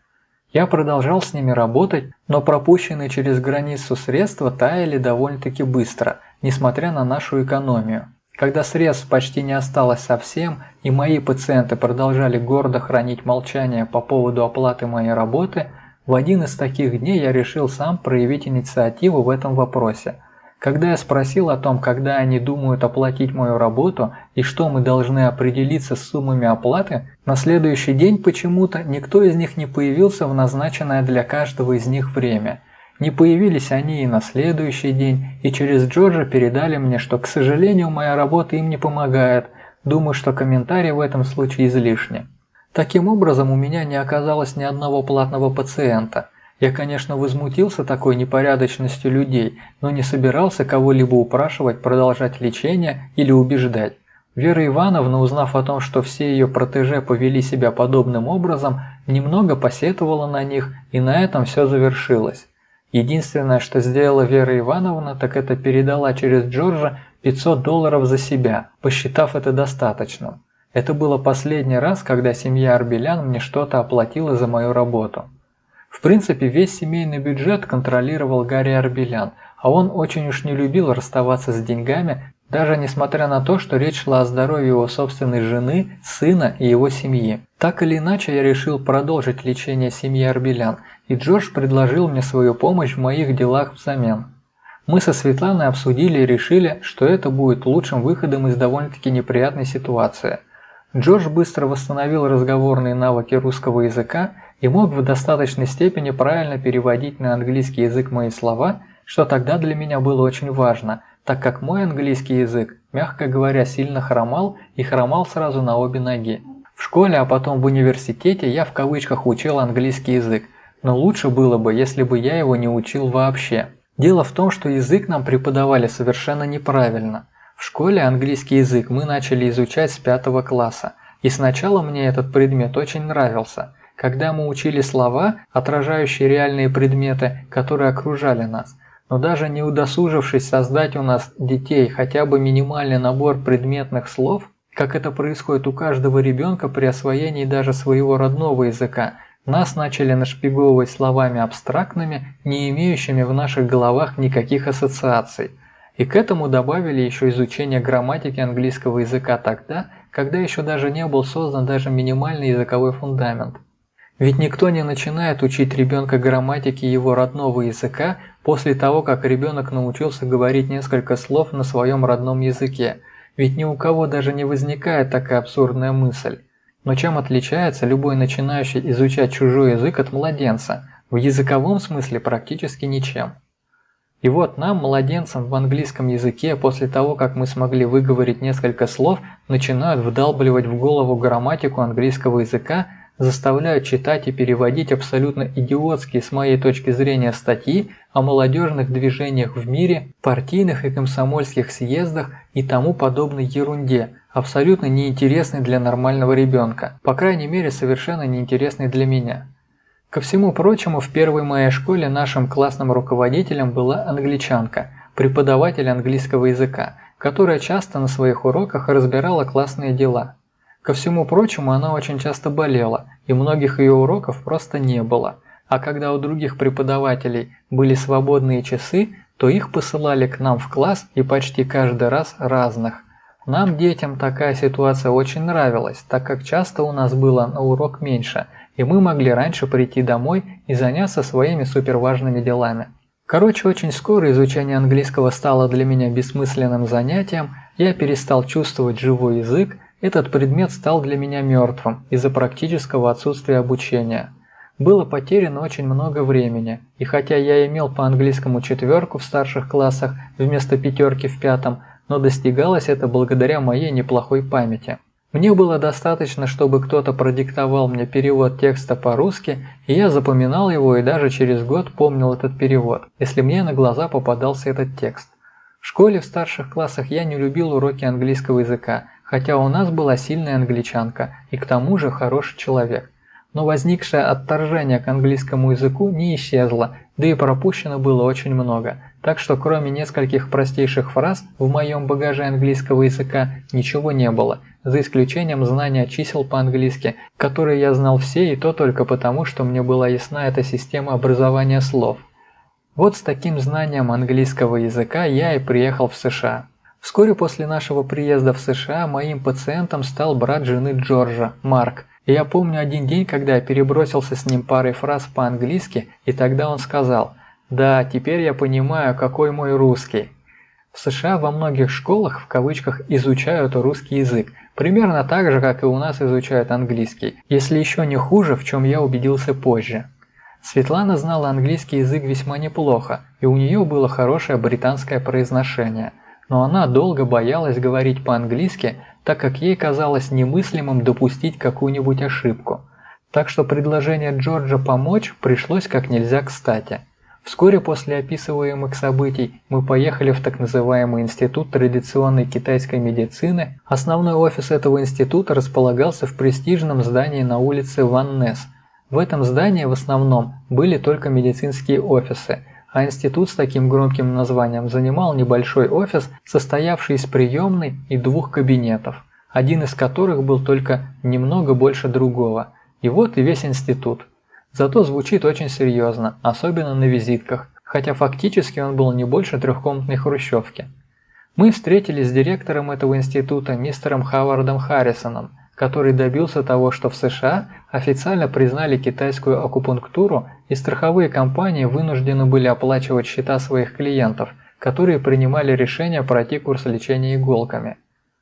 Я продолжал с ними работать, но пропущенные через границу средства таяли довольно-таки быстро – несмотря на нашу экономию. Когда средств почти не осталось совсем, и мои пациенты продолжали гордо хранить молчание по поводу оплаты моей работы, в один из таких дней я решил сам проявить инициативу в этом вопросе. Когда я спросил о том, когда они думают оплатить мою работу и что мы должны определиться с суммами оплаты, на следующий день почему-то никто из них не появился в назначенное для каждого из них время – не появились они и на следующий день, и через Джорджа передали мне, что, к сожалению, моя работа им не помогает. Думаю, что комментарий в этом случае излишни. Таким образом, у меня не оказалось ни одного платного пациента. Я, конечно, возмутился такой непорядочностью людей, но не собирался кого-либо упрашивать продолжать лечение или убеждать. Вера Ивановна, узнав о том, что все ее протеже повели себя подобным образом, немного посетовала на них, и на этом все завершилось. Единственное, что сделала Вера Ивановна, так это передала через Джорджа 500 долларов за себя, посчитав это достаточным. Это было последний раз, когда семья Арбелян мне что-то оплатила за мою работу. В принципе, весь семейный бюджет контролировал Гарри Арбелян, а он очень уж не любил расставаться с деньгами, даже несмотря на то, что речь шла о здоровье его собственной жены, сына и его семьи. Так или иначе, я решил продолжить лечение семьи Арбелян, и Джордж предложил мне свою помощь в моих делах взамен. Мы со Светланой обсудили и решили, что это будет лучшим выходом из довольно-таки неприятной ситуации. Джордж быстро восстановил разговорные навыки русского языка и мог в достаточной степени правильно переводить на английский язык мои слова, что тогда для меня было очень важно – так как мой английский язык, мягко говоря, сильно хромал и хромал сразу на обе ноги. В школе, а потом в университете я в кавычках учил английский язык, но лучше было бы, если бы я его не учил вообще. Дело в том, что язык нам преподавали совершенно неправильно. В школе английский язык мы начали изучать с пятого класса, и сначала мне этот предмет очень нравился, когда мы учили слова, отражающие реальные предметы, которые окружали нас. Но даже не удосужившись создать у нас детей хотя бы минимальный набор предметных слов, как это происходит у каждого ребенка при освоении даже своего родного языка, нас начали нашпиговывать словами абстрактными, не имеющими в наших головах никаких ассоциаций. И к этому добавили еще изучение грамматики английского языка тогда, когда еще даже не был создан даже минимальный языковой фундамент. Ведь никто не начинает учить ребенка грамматике его родного языка после того, как ребенок научился говорить несколько слов на своем родном языке – ведь ни у кого даже не возникает такая абсурдная мысль. Но чем отличается любой начинающий изучать чужой язык от младенца? В языковом смысле практически ничем. И вот нам, младенцам в английском языке, после того, как мы смогли выговорить несколько слов, начинают вдалбливать в голову грамматику английского языка заставляют читать и переводить абсолютно идиотские с моей точки зрения статьи о молодежных движениях в мире, партийных и комсомольских съездах и тому подобной ерунде, абсолютно неинтересной для нормального ребенка, по крайней мере совершенно неинтересной для меня. Ко всему прочему, в первой моей школе нашим классным руководителем была англичанка, преподаватель английского языка, которая часто на своих уроках разбирала классные дела. Ко всему прочему, она очень часто болела, и многих ее уроков просто не было. А когда у других преподавателей были свободные часы, то их посылали к нам в класс и почти каждый раз разных. Нам, детям, такая ситуация очень нравилась, так как часто у нас было на урок меньше, и мы могли раньше прийти домой и заняться своими суперважными делами. Короче, очень скоро изучение английского стало для меня бессмысленным занятием, я перестал чувствовать живой язык, этот предмет стал для меня мертвым из-за практического отсутствия обучения. Было потеряно очень много времени, и хотя я имел по английскому четверку в старших классах вместо пятерки в пятом, но достигалось это благодаря моей неплохой памяти. Мне было достаточно, чтобы кто-то продиктовал мне перевод текста по-русски, и я запоминал его и даже через год помнил этот перевод, если мне на глаза попадался этот текст. В школе в старших классах я не любил уроки английского языка, хотя у нас была сильная англичанка и к тому же хороший человек. Но возникшее отторжение к английскому языку не исчезло, да и пропущено было очень много, так что кроме нескольких простейших фраз в моем багаже английского языка ничего не было, за исключением знания чисел по-английски, которые я знал все и то только потому, что мне была ясна эта система образования слов. Вот с таким знанием английского языка я и приехал в США. Вскоре после нашего приезда в США моим пациентом стал брат жены Джорджа, Марк. И я помню один день, когда я перебросился с ним парой фраз по-английски, и тогда он сказал «Да, теперь я понимаю, какой мой русский». В США во многих школах в кавычках изучают русский язык, примерно так же, как и у нас изучают английский, если еще не хуже, в чем я убедился позже. Светлана знала английский язык весьма неплохо, и у нее было хорошее британское произношение – но она долго боялась говорить по-английски, так как ей казалось немыслимым допустить какую-нибудь ошибку. Так что предложение Джорджа помочь пришлось как нельзя кстати. Вскоре после описываемых событий мы поехали в так называемый Институт традиционной китайской медицины. Основной офис этого института располагался в престижном здании на улице Ван Несс. В этом здании в основном были только медицинские офисы – а институт с таким громким названием занимал небольшой офис, состоявший из приемной и двух кабинетов, один из которых был только немного больше другого. И вот и весь институт. Зато звучит очень серьезно, особенно на визитках, хотя фактически он был не больше трехкомнатной хрущевки. Мы встретились с директором этого института мистером Хавардом Харрисоном, который добился того, что в США официально признали китайскую акупунктуру и страховые компании вынуждены были оплачивать счета своих клиентов, которые принимали решение пройти курс лечения иголками.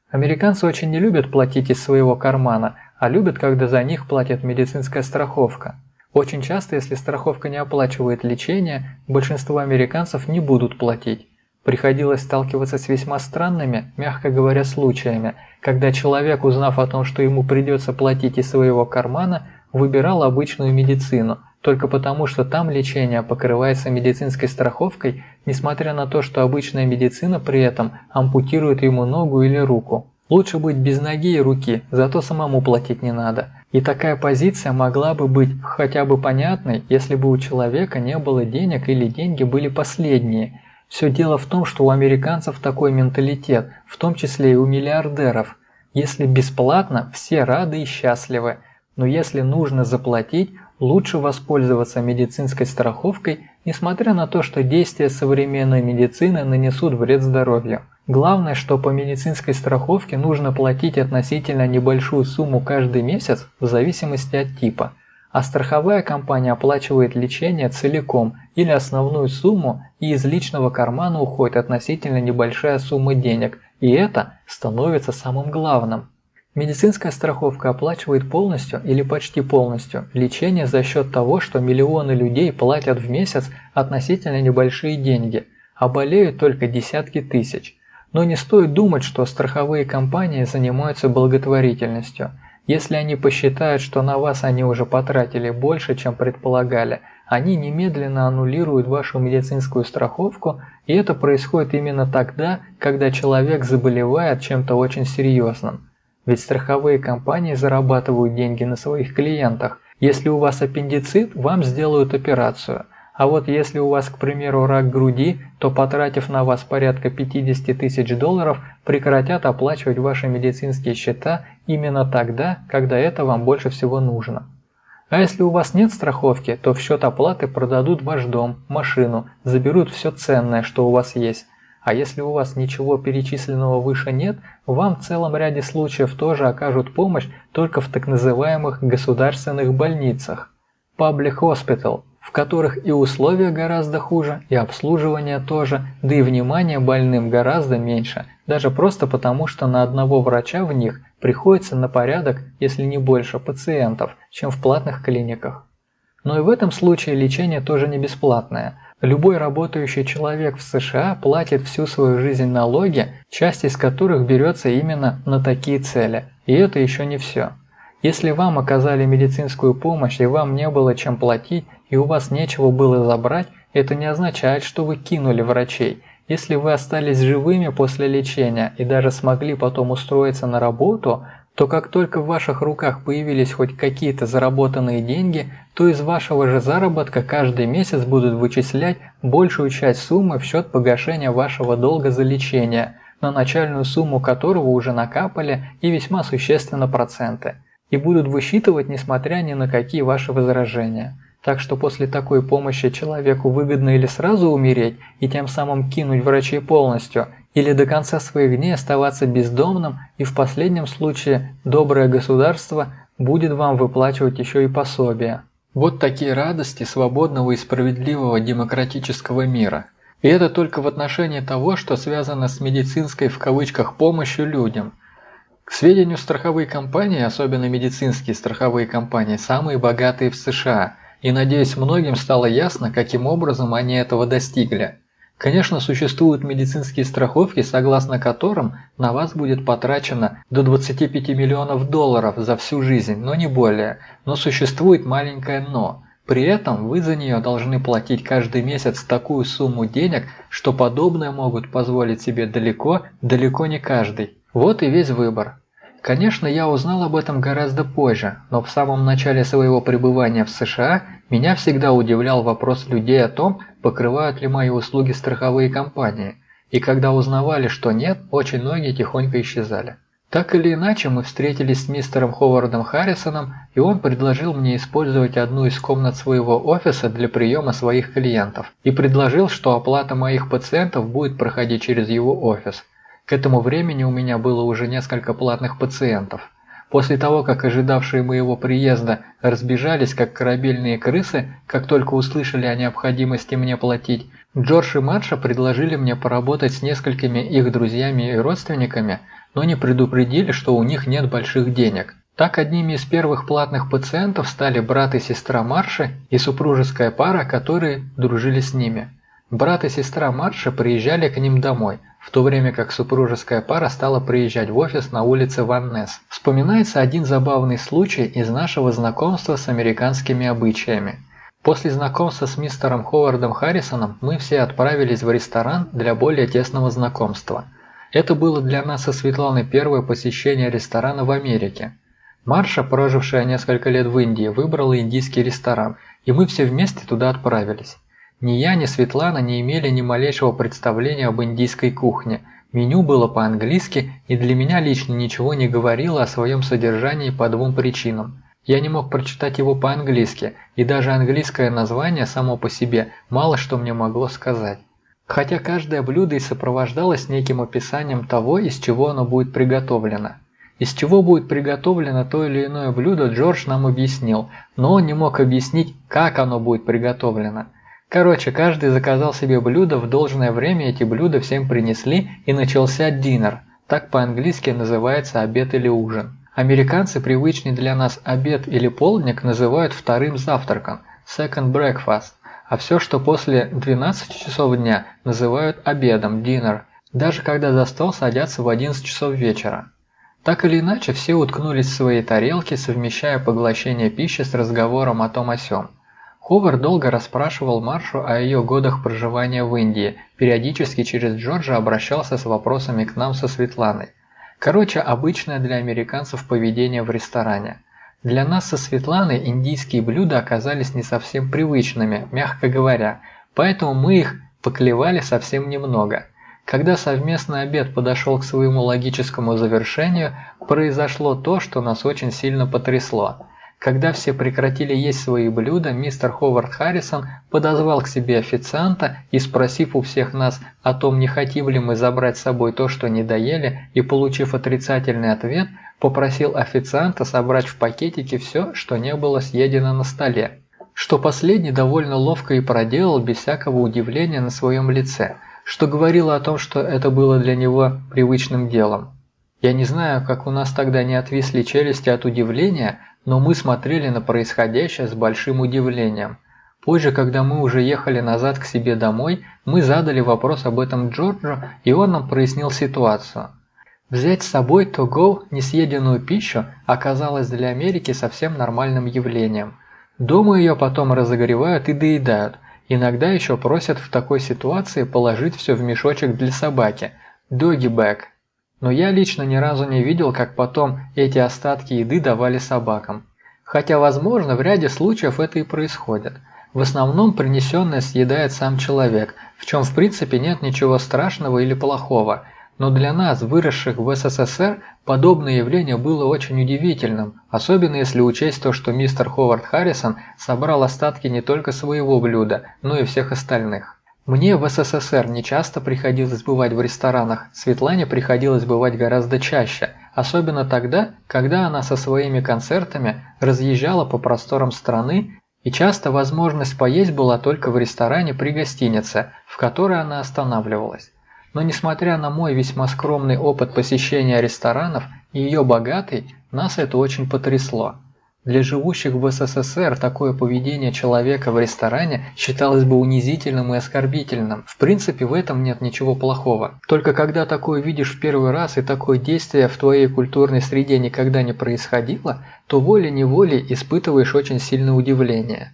Американцы очень не любят платить из своего кармана, а любят, когда за них платит медицинская страховка. Очень часто, если страховка не оплачивает лечение, большинство американцев не будут платить. Приходилось сталкиваться с весьма странными, мягко говоря, случаями, когда человек, узнав о том, что ему придется платить из своего кармана, выбирал обычную медицину, только потому, что там лечение покрывается медицинской страховкой, несмотря на то, что обычная медицина при этом ампутирует ему ногу или руку. Лучше быть без ноги и руки, зато самому платить не надо. И такая позиция могла бы быть хотя бы понятной, если бы у человека не было денег или деньги были последние. Все дело в том, что у американцев такой менталитет, в том числе и у миллиардеров. Если бесплатно, все рады и счастливы. Но если нужно заплатить, лучше воспользоваться медицинской страховкой, несмотря на то, что действия современной медицины нанесут вред здоровью. Главное, что по медицинской страховке нужно платить относительно небольшую сумму каждый месяц в зависимости от типа, а страховая компания оплачивает лечение целиком или основную сумму и из личного кармана уходит относительно небольшая сумма денег, и это становится самым главным. Медицинская страховка оплачивает полностью или почти полностью лечение за счет того, что миллионы людей платят в месяц относительно небольшие деньги, а болеют только десятки тысяч. Но не стоит думать, что страховые компании занимаются благотворительностью. Если они посчитают, что на вас они уже потратили больше, чем предполагали, они немедленно аннулируют вашу медицинскую страховку, и это происходит именно тогда, когда человек заболевает чем-то очень серьезным. Ведь страховые компании зарабатывают деньги на своих клиентах. Если у вас аппендицит, вам сделают операцию. А вот если у вас, к примеру, рак груди, то потратив на вас порядка 50 тысяч долларов, прекратят оплачивать ваши медицинские счета именно тогда, когда это вам больше всего нужно. А если у вас нет страховки, то в счет оплаты продадут ваш дом, машину, заберут все ценное, что у вас есть. А если у вас ничего перечисленного выше нет, вам в целом ряде случаев тоже окажут помощь только в так называемых государственных больницах. Public Hospital, в которых и условия гораздо хуже, и обслуживание тоже, да и внимание больным гораздо меньше, даже просто потому, что на одного врача в них приходится на порядок, если не больше, пациентов, чем в платных клиниках. Но и в этом случае лечение тоже не бесплатное – Любой работающий человек в США платит всю свою жизнь налоги, часть из которых берется именно на такие цели. И это еще не все. Если вам оказали медицинскую помощь и вам не было чем платить, и у вас нечего было забрать, это не означает, что вы кинули врачей. Если вы остались живыми после лечения и даже смогли потом устроиться на работу, то как только в ваших руках появились хоть какие-то заработанные деньги, то из вашего же заработка каждый месяц будут вычислять большую часть суммы в счет погашения вашего долга за лечение, на начальную сумму которого уже накапали и весьма существенно проценты, и будут высчитывать несмотря ни на какие ваши возражения. Так что после такой помощи человеку выгодно или сразу умереть и тем самым кинуть врачей полностью, или до конца своих дней оставаться бездомным, и в последнем случае доброе государство будет вам выплачивать еще и пособие. Вот такие радости свободного и справедливого демократического мира. И это только в отношении того, что связано с медицинской в кавычках помощью людям. К сведению, страховые компании, особенно медицинские страховые компании, самые богатые в США, и надеюсь многим стало ясно, каким образом они этого достигли. Конечно, существуют медицинские страховки, согласно которым на вас будет потрачено до 25 миллионов долларов за всю жизнь, но не более. Но существует маленькое «но». При этом вы за нее должны платить каждый месяц такую сумму денег, что подобное могут позволить себе далеко, далеко не каждый. Вот и весь выбор. Конечно, я узнал об этом гораздо позже, но в самом начале своего пребывания в США меня всегда удивлял вопрос людей о том, покрывают ли мои услуги страховые компании, и когда узнавали, что нет, очень многие тихонько исчезали. Так или иначе, мы встретились с мистером Ховардом Харрисоном, и он предложил мне использовать одну из комнат своего офиса для приема своих клиентов, и предложил, что оплата моих пациентов будет проходить через его офис – к этому времени у меня было уже несколько платных пациентов. После того, как ожидавшие моего приезда разбежались, как корабельные крысы, как только услышали о необходимости мне платить, Джордж и Марша предложили мне поработать с несколькими их друзьями и родственниками, но не предупредили, что у них нет больших денег. Так одними из первых платных пациентов стали брат и сестра Марши и супружеская пара, которые дружили с ними. Брат и сестра Марша приезжали к ним домой, в то время как супружеская пара стала приезжать в офис на улице Ван Несс. Вспоминается один забавный случай из нашего знакомства с американскими обычаями. После знакомства с мистером Ховардом Харрисоном мы все отправились в ресторан для более тесного знакомства. Это было для нас со Светланой первое посещение ресторана в Америке. Марша, прожившая несколько лет в Индии, выбрала индийский ресторан, и мы все вместе туда отправились. Ни я, ни Светлана не имели ни малейшего представления об индийской кухне. Меню было по-английски, и для меня лично ничего не говорило о своем содержании по двум причинам. Я не мог прочитать его по-английски, и даже английское название само по себе мало что мне могло сказать. Хотя каждое блюдо и сопровождалось неким описанием того, из чего оно будет приготовлено. Из чего будет приготовлено то или иное блюдо, Джордж нам объяснил, но он не мог объяснить, как оно будет приготовлено. Короче, каждый заказал себе блюдо, в должное время эти блюда всем принесли и начался динер, так по-английски называется обед или ужин. Американцы привычный для нас обед или полдник называют вторым завтраком – second breakfast, а все, что после 12 часов дня, называют обедом – dinner, даже когда за стол садятся в 11 часов вечера. Так или иначе, все уткнулись в свои тарелки, совмещая поглощение пищи с разговором о том о сём. Ховард долго расспрашивал Маршу о ее годах проживания в Индии, периодически через Джорджа обращался с вопросами к нам со Светланой. Короче, обычное для американцев поведение в ресторане. Для нас со Светланой индийские блюда оказались не совсем привычными, мягко говоря, поэтому мы их поклевали совсем немного. Когда совместный обед подошел к своему логическому завершению, произошло то, что нас очень сильно потрясло. Когда все прекратили есть свои блюда, мистер Ховард Харрисон подозвал к себе официанта и, спросив у всех нас о том, не хотим ли мы забрать с собой то, что не доели, и получив отрицательный ответ, попросил официанта собрать в пакетике все, что не было съедено на столе. Что последний довольно ловко и проделал без всякого удивления на своем лице, что говорило о том, что это было для него привычным делом. Я не знаю, как у нас тогда не отвисли челюсти от удивления, но мы смотрели на происходящее с большим удивлением. Позже, когда мы уже ехали назад к себе домой, мы задали вопрос об этом Джорджу, и он нам прояснил ситуацию. Взять с собой to-go несъеденную пищу оказалось для Америки совсем нормальным явлением. Дома ее потом разогревают и доедают. Иногда еще просят в такой ситуации положить все в мешочек для собаки – doggy bag – но я лично ни разу не видел, как потом эти остатки еды давали собакам. Хотя, возможно, в ряде случаев это и происходит. В основном принесенное съедает сам человек, в чем в принципе нет ничего страшного или плохого. Но для нас, выросших в СССР, подобное явление было очень удивительным, особенно если учесть то, что мистер Ховард Харрисон собрал остатки не только своего блюда, но и всех остальных. Мне в СССР не часто приходилось бывать в ресторанах, Светлане приходилось бывать гораздо чаще, особенно тогда, когда она со своими концертами разъезжала по просторам страны, и часто возможность поесть была только в ресторане при гостинице, в которой она останавливалась. Но несмотря на мой весьма скромный опыт посещения ресторанов и ее богатый, нас это очень потрясло. Для живущих в СССР такое поведение человека в ресторане считалось бы унизительным и оскорбительным. В принципе, в этом нет ничего плохого. Только когда такое видишь в первый раз и такое действие в твоей культурной среде никогда не происходило, то волей-неволей испытываешь очень сильное удивление.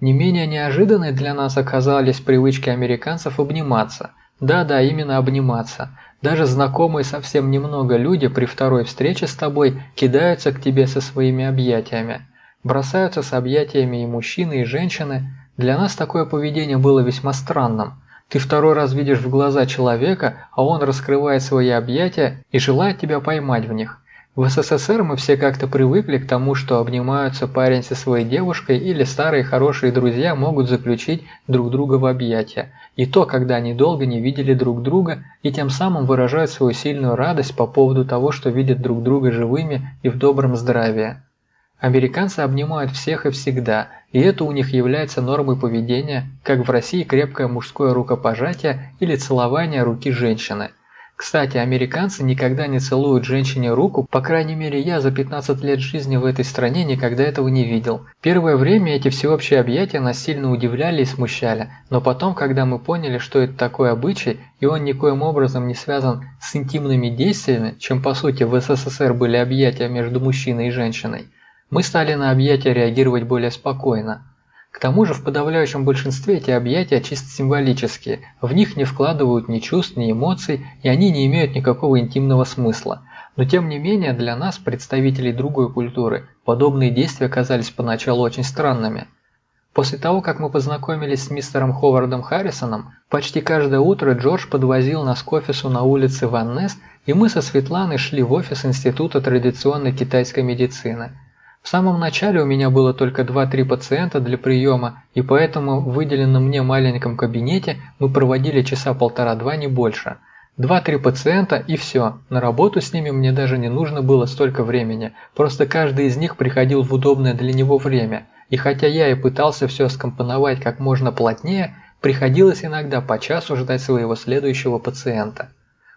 Не менее неожиданной для нас оказались привычки американцев обниматься. Да-да, именно обниматься – даже знакомые совсем немного люди при второй встрече с тобой кидаются к тебе со своими объятиями. Бросаются с объятиями и мужчины, и женщины. Для нас такое поведение было весьма странным. Ты второй раз видишь в глаза человека, а он раскрывает свои объятия и желает тебя поймать в них. В СССР мы все как-то привыкли к тому, что обнимаются парень со своей девушкой или старые хорошие друзья могут заключить друг друга в объятия. И то, когда они долго не видели друг друга и тем самым выражают свою сильную радость по поводу того, что видят друг друга живыми и в добром здравии. Американцы обнимают всех и всегда, и это у них является нормой поведения, как в России крепкое мужское рукопожатие или целование руки женщины – Кстати, американцы никогда не целуют женщине руку, по крайней мере я за 15 лет жизни в этой стране никогда этого не видел. Первое время эти всеобщие объятия нас сильно удивляли и смущали, но потом, когда мы поняли, что это такой обычай, и он никоим образом не связан с интимными действиями, чем по сути в СССР были объятия между мужчиной и женщиной, мы стали на объятия реагировать более спокойно. К тому же в подавляющем большинстве эти объятия чисто символические, в них не вкладывают ни чувств, ни эмоций, и они не имеют никакого интимного смысла. Но тем не менее для нас, представителей другой культуры, подобные действия казались поначалу очень странными. После того, как мы познакомились с мистером Ховардом Харрисоном, почти каждое утро Джордж подвозил нас к офису на улице Ван Несс, и мы со Светланой шли в офис Института традиционной китайской медицины – в самом начале у меня было только 2-3 пациента для приема, и поэтому в выделенном мне маленьком кабинете мы проводили часа полтора-два, не больше. 2-3 пациента и все, на работу с ними мне даже не нужно было столько времени, просто каждый из них приходил в удобное для него время, и хотя я и пытался все скомпоновать как можно плотнее, приходилось иногда по часу ждать своего следующего пациента.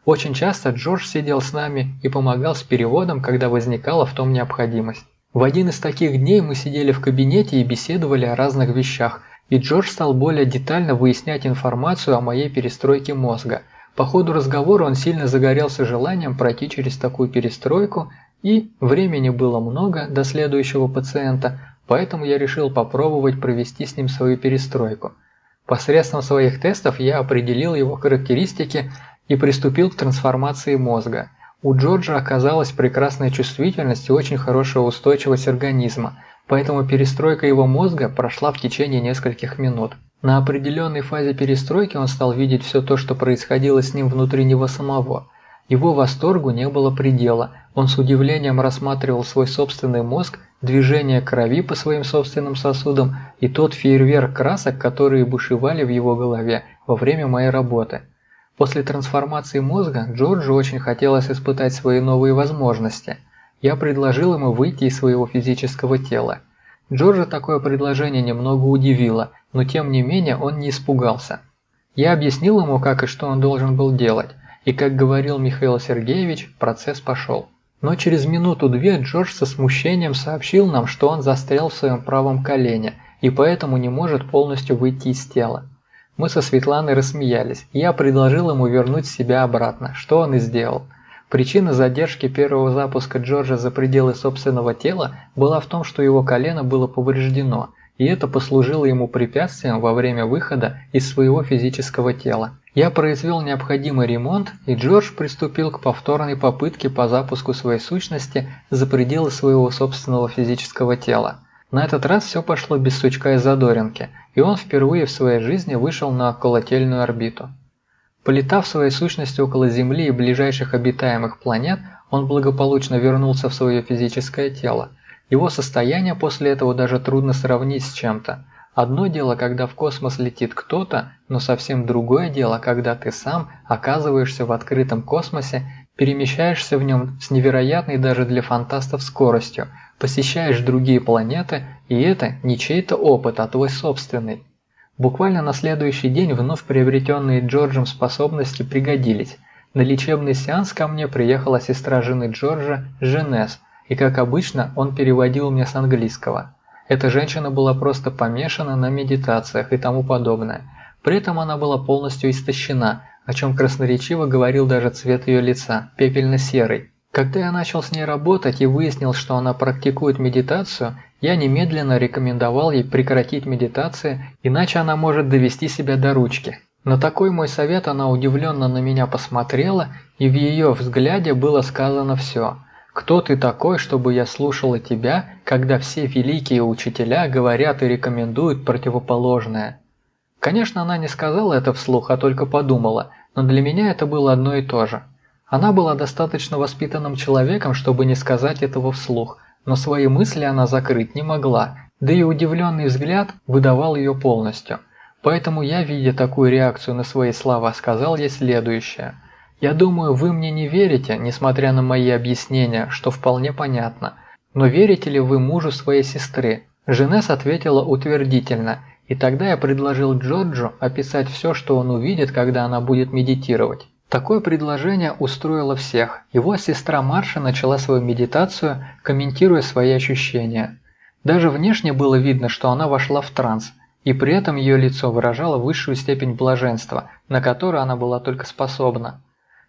Очень часто Джордж сидел с нами и помогал с переводом, когда возникала в том необходимость. В один из таких дней мы сидели в кабинете и беседовали о разных вещах, и Джордж стал более детально выяснять информацию о моей перестройке мозга. По ходу разговора он сильно загорелся желанием пройти через такую перестройку, и времени было много до следующего пациента, поэтому я решил попробовать провести с ним свою перестройку. Посредством своих тестов я определил его характеристики и приступил к трансформации мозга – у Джорджа оказалась прекрасная чувствительность и очень хорошая устойчивость организма, поэтому перестройка его мозга прошла в течение нескольких минут. На определенной фазе перестройки он стал видеть все то, что происходило с ним внутри него самого. Его восторгу не было предела, он с удивлением рассматривал свой собственный мозг, движение крови по своим собственным сосудам и тот фейерверк красок, которые бушевали в его голове во время моей работы. После трансформации мозга Джорджу очень хотелось испытать свои новые возможности. Я предложил ему выйти из своего физического тела. Джорджа такое предложение немного удивило, но тем не менее он не испугался. Я объяснил ему, как и что он должен был делать, и как говорил Михаил Сергеевич, процесс пошел. Но через минуту-две Джордж со смущением сообщил нам, что он застрял в своем правом колене и поэтому не может полностью выйти из тела. Мы со Светланой рассмеялись, и я предложил ему вернуть себя обратно, что он и сделал. Причина задержки первого запуска Джорджа за пределы собственного тела была в том, что его колено было повреждено, и это послужило ему препятствием во время выхода из своего физического тела. Я произвел необходимый ремонт, и Джордж приступил к повторной попытке по запуску своей сущности за пределы своего собственного физического тела. На этот раз все пошло без сучка и задоринки, и он впервые в своей жизни вышел на околотельную орбиту. Полетав своей сущности около Земли и ближайших обитаемых планет, он благополучно вернулся в свое физическое тело. Его состояние после этого даже трудно сравнить с чем-то. Одно дело, когда в космос летит кто-то, но совсем другое дело, когда ты сам оказываешься в открытом космосе, перемещаешься в нем с невероятной даже для фантастов скоростью, посещаешь другие планеты, и это не чей-то опыт, а твой собственный. Буквально на следующий день вновь приобретенные Джорджем способности пригодились. На лечебный сеанс ко мне приехала сестра жены Джорджа, Женес, и как обычно он переводил мне с английского. Эта женщина была просто помешана на медитациях и тому подобное. При этом она была полностью истощена, о чем красноречиво говорил даже цвет ее лица, пепельно-серый. Когда я начал с ней работать и выяснил, что она практикует медитацию, я немедленно рекомендовал ей прекратить медитации, иначе она может довести себя до ручки. На такой мой совет она удивленно на меня посмотрела, и в ее взгляде было сказано все. «Кто ты такой, чтобы я слушала тебя, когда все великие учителя говорят и рекомендуют противоположное?» Конечно, она не сказала это вслух, а только подумала, но для меня это было одно и то же. Она была достаточно воспитанным человеком, чтобы не сказать этого вслух, но свои мысли она закрыть не могла, да и удивленный взгляд выдавал ее полностью. Поэтому я, видя такую реакцию на свои слова, сказал ей следующее. «Я думаю, вы мне не верите, несмотря на мои объяснения, что вполне понятно. Но верите ли вы мужу своей сестры?» Женес ответила утвердительно, и тогда я предложил Джорджу описать все, что он увидит, когда она будет медитировать. Такое предложение устроило всех. Его сестра Марша начала свою медитацию, комментируя свои ощущения. Даже внешне было видно, что она вошла в транс, и при этом ее лицо выражало высшую степень блаженства, на которую она была только способна.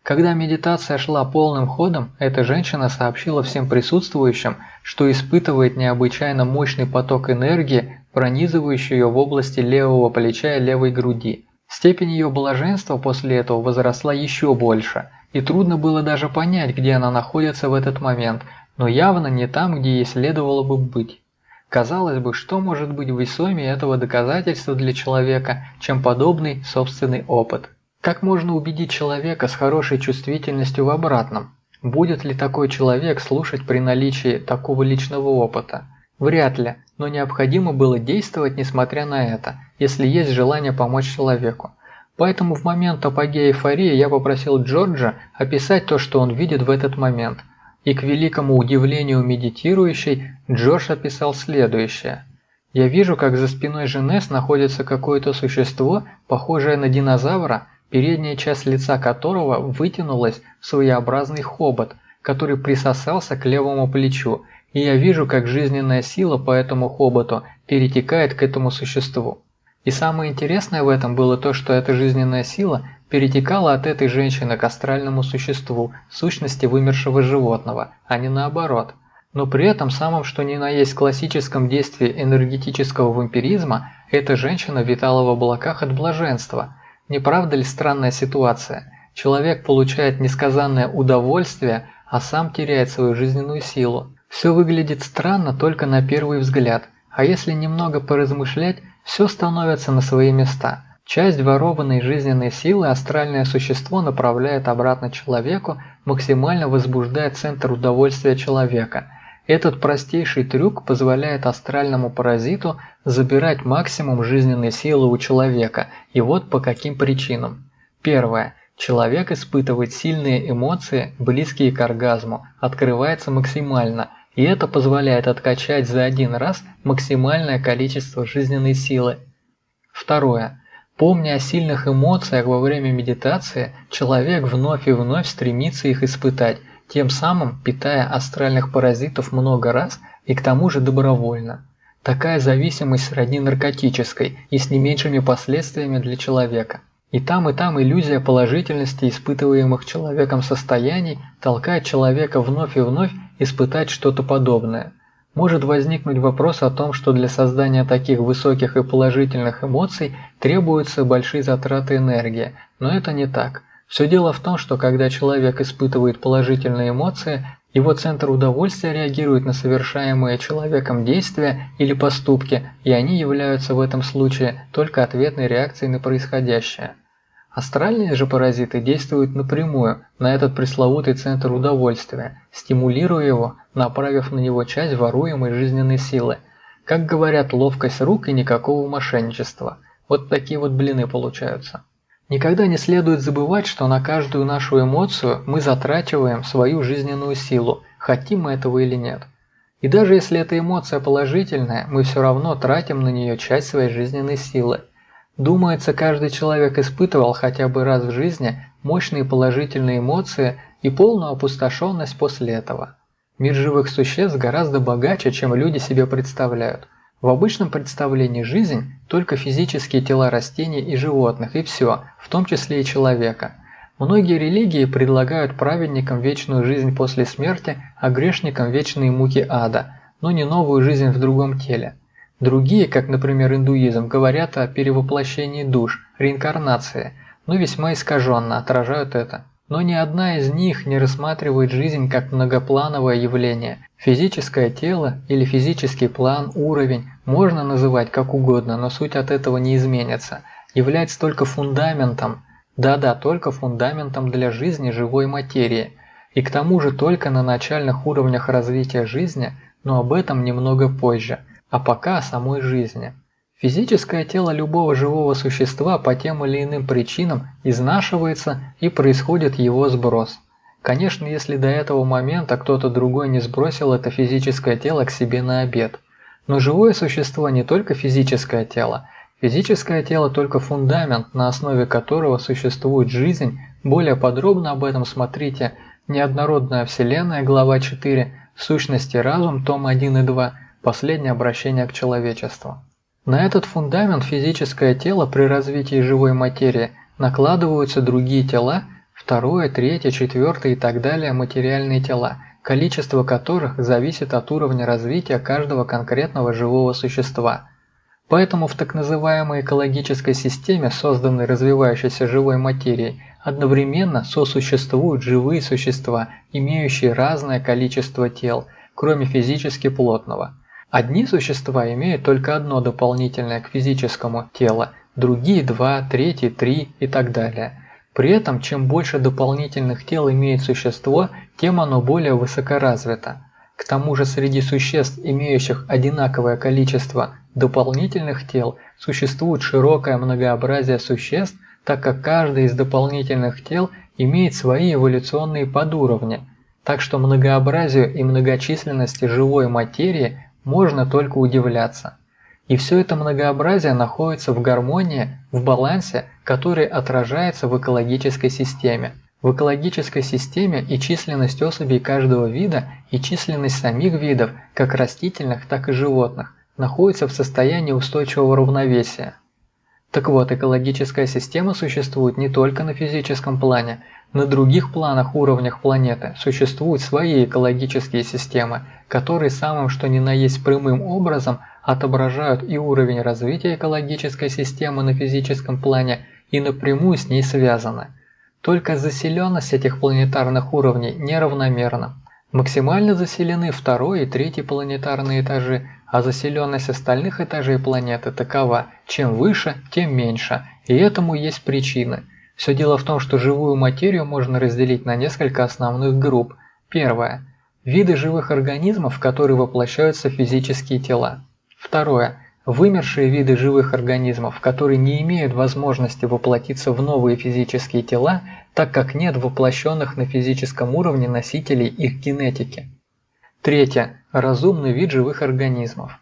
Когда медитация шла полным ходом, эта женщина сообщила всем присутствующим, что испытывает необычайно мощный поток энергии, пронизывающий ее в области левого плеча и левой груди. Степень ее блаженства после этого возросла еще больше, и трудно было даже понять, где она находится в этот момент, но явно не там, где ей следовало бы быть. Казалось бы, что может быть весомее этого доказательства для человека, чем подобный собственный опыт? Как можно убедить человека с хорошей чувствительностью в обратном? Будет ли такой человек слушать при наличии такого личного опыта? Вряд ли, но необходимо было действовать несмотря на это, если есть желание помочь человеку. Поэтому в момент апогея эйфории я попросил Джорджа описать то, что он видит в этот момент. И к великому удивлению медитирующей, Джордж описал следующее. Я вижу, как за спиной Женес находится какое-то существо, похожее на динозавра, передняя часть лица которого вытянулась в своеобразный хобот, который присосался к левому плечу и я вижу, как жизненная сила по этому хоботу перетекает к этому существу. И самое интересное в этом было то, что эта жизненная сила перетекала от этой женщины к астральному существу, сущности вымершего животного, а не наоборот. Но при этом самым что ни на есть классическом действии энергетического вампиризма, эта женщина витала в облаках от блаженства. Не правда ли странная ситуация? Человек получает несказанное удовольствие, а сам теряет свою жизненную силу. Все выглядит странно только на первый взгляд, а если немного поразмышлять, все становится на свои места. Часть ворованной жизненной силы астральное существо направляет обратно человеку, максимально возбуждая центр удовольствия человека. Этот простейший трюк позволяет астральному паразиту забирать максимум жизненной силы у человека, и вот по каким причинам. Первое. Человек испытывает сильные эмоции, близкие к оргазму, открывается максимально – и это позволяет откачать за один раз максимальное количество жизненной силы. Второе. Помня о сильных эмоциях во время медитации, человек вновь и вновь стремится их испытать, тем самым питая астральных паразитов много раз и к тому же добровольно. Такая зависимость сродни наркотической и с не меньшими последствиями для человека. И там, и там иллюзия положительности испытываемых человеком состояний толкает человека вновь и вновь испытать что-то подобное. Может возникнуть вопрос о том, что для создания таких высоких и положительных эмоций требуются большие затраты энергии, но это не так. Все дело в том, что когда человек испытывает положительные эмоции, его центр удовольствия реагирует на совершаемые человеком действия или поступки, и они являются в этом случае только ответной реакцией на происходящее. Астральные же паразиты действуют напрямую на этот пресловутый центр удовольствия, стимулируя его, направив на него часть воруемой жизненной силы. Как говорят, ловкость рук и никакого мошенничества. Вот такие вот блины получаются. Никогда не следует забывать, что на каждую нашу эмоцию мы затрачиваем свою жизненную силу, хотим мы этого или нет. И даже если эта эмоция положительная, мы все равно тратим на нее часть своей жизненной силы. Думается, каждый человек испытывал хотя бы раз в жизни мощные положительные эмоции и полную опустошенность после этого. Мир живых существ гораздо богаче, чем люди себе представляют. В обычном представлении жизнь – только физические тела растений и животных, и все, в том числе и человека. Многие религии предлагают праведникам вечную жизнь после смерти, а грешникам вечные муки ада, но не новую жизнь в другом теле. Другие, как, например, индуизм, говорят о перевоплощении душ, реинкарнации, но весьма искаженно отражают это. Но ни одна из них не рассматривает жизнь как многоплановое явление. Физическое тело или физический план, уровень можно называть как угодно, но суть от этого не изменится. Является только фундаментом, да-да, только фундаментом для жизни живой материи. И к тому же только на начальных уровнях развития жизни, но об этом немного позже – а пока о самой жизни. Физическое тело любого живого существа по тем или иным причинам изнашивается и происходит его сброс. Конечно, если до этого момента кто-то другой не сбросил это физическое тело к себе на обед. Но живое существо не только физическое тело. Физическое тело только фундамент, на основе которого существует жизнь, Более подробно об этом смотрите «Неоднородная Вселенная», глава 4, «Сущности разум», том 1 и 2, «Последнее обращение к человечеству». На этот фундамент физическое тело при развитии живой материи накладываются другие тела, второе, третье, четвертое и так далее материальные тела, количество которых зависит от уровня развития каждого конкретного живого существа – Поэтому в так называемой экологической системе, созданной развивающейся живой материей, одновременно сосуществуют живые существа, имеющие разное количество тел, кроме физически плотного. Одни существа имеют только одно дополнительное к физическому тело, другие – два, третьи – три и так далее. При этом, чем больше дополнительных тел имеет существо, тем оно более высокоразвито. К тому же среди существ, имеющих одинаковое количество дополнительных тел существует широкое многообразие существ, так как каждый из дополнительных тел имеет свои эволюционные подуровни, так что многообразию и многочисленности живой материи можно только удивляться. И все это многообразие находится в гармонии, в балансе, который отражается в экологической системе. В экологической системе и численность особей каждого вида, и численность самих видов, как растительных, так и животных, находится в состоянии устойчивого равновесия. Так вот, экологическая система существует не только на физическом плане, на других планах уровнях планеты существуют свои экологические системы, которые самым что ни на есть прямым образом отображают и уровень развития экологической системы на физическом плане и напрямую с ней связаны. Только заселенность этих планетарных уровней неравномерна. Максимально заселены второй и третий планетарные этажи, а заселенность остальных этажей планеты такова, чем выше, тем меньше, и этому есть причины. Все дело в том, что живую материю можно разделить на несколько основных групп. Первое. Виды живых организмов, в которые воплощаются физические тела. Второе. Вымершие виды живых организмов, которые не имеют возможности воплотиться в новые физические тела, так как нет воплощенных на физическом уровне носителей их генетики. Третье. Разумный вид живых организмов.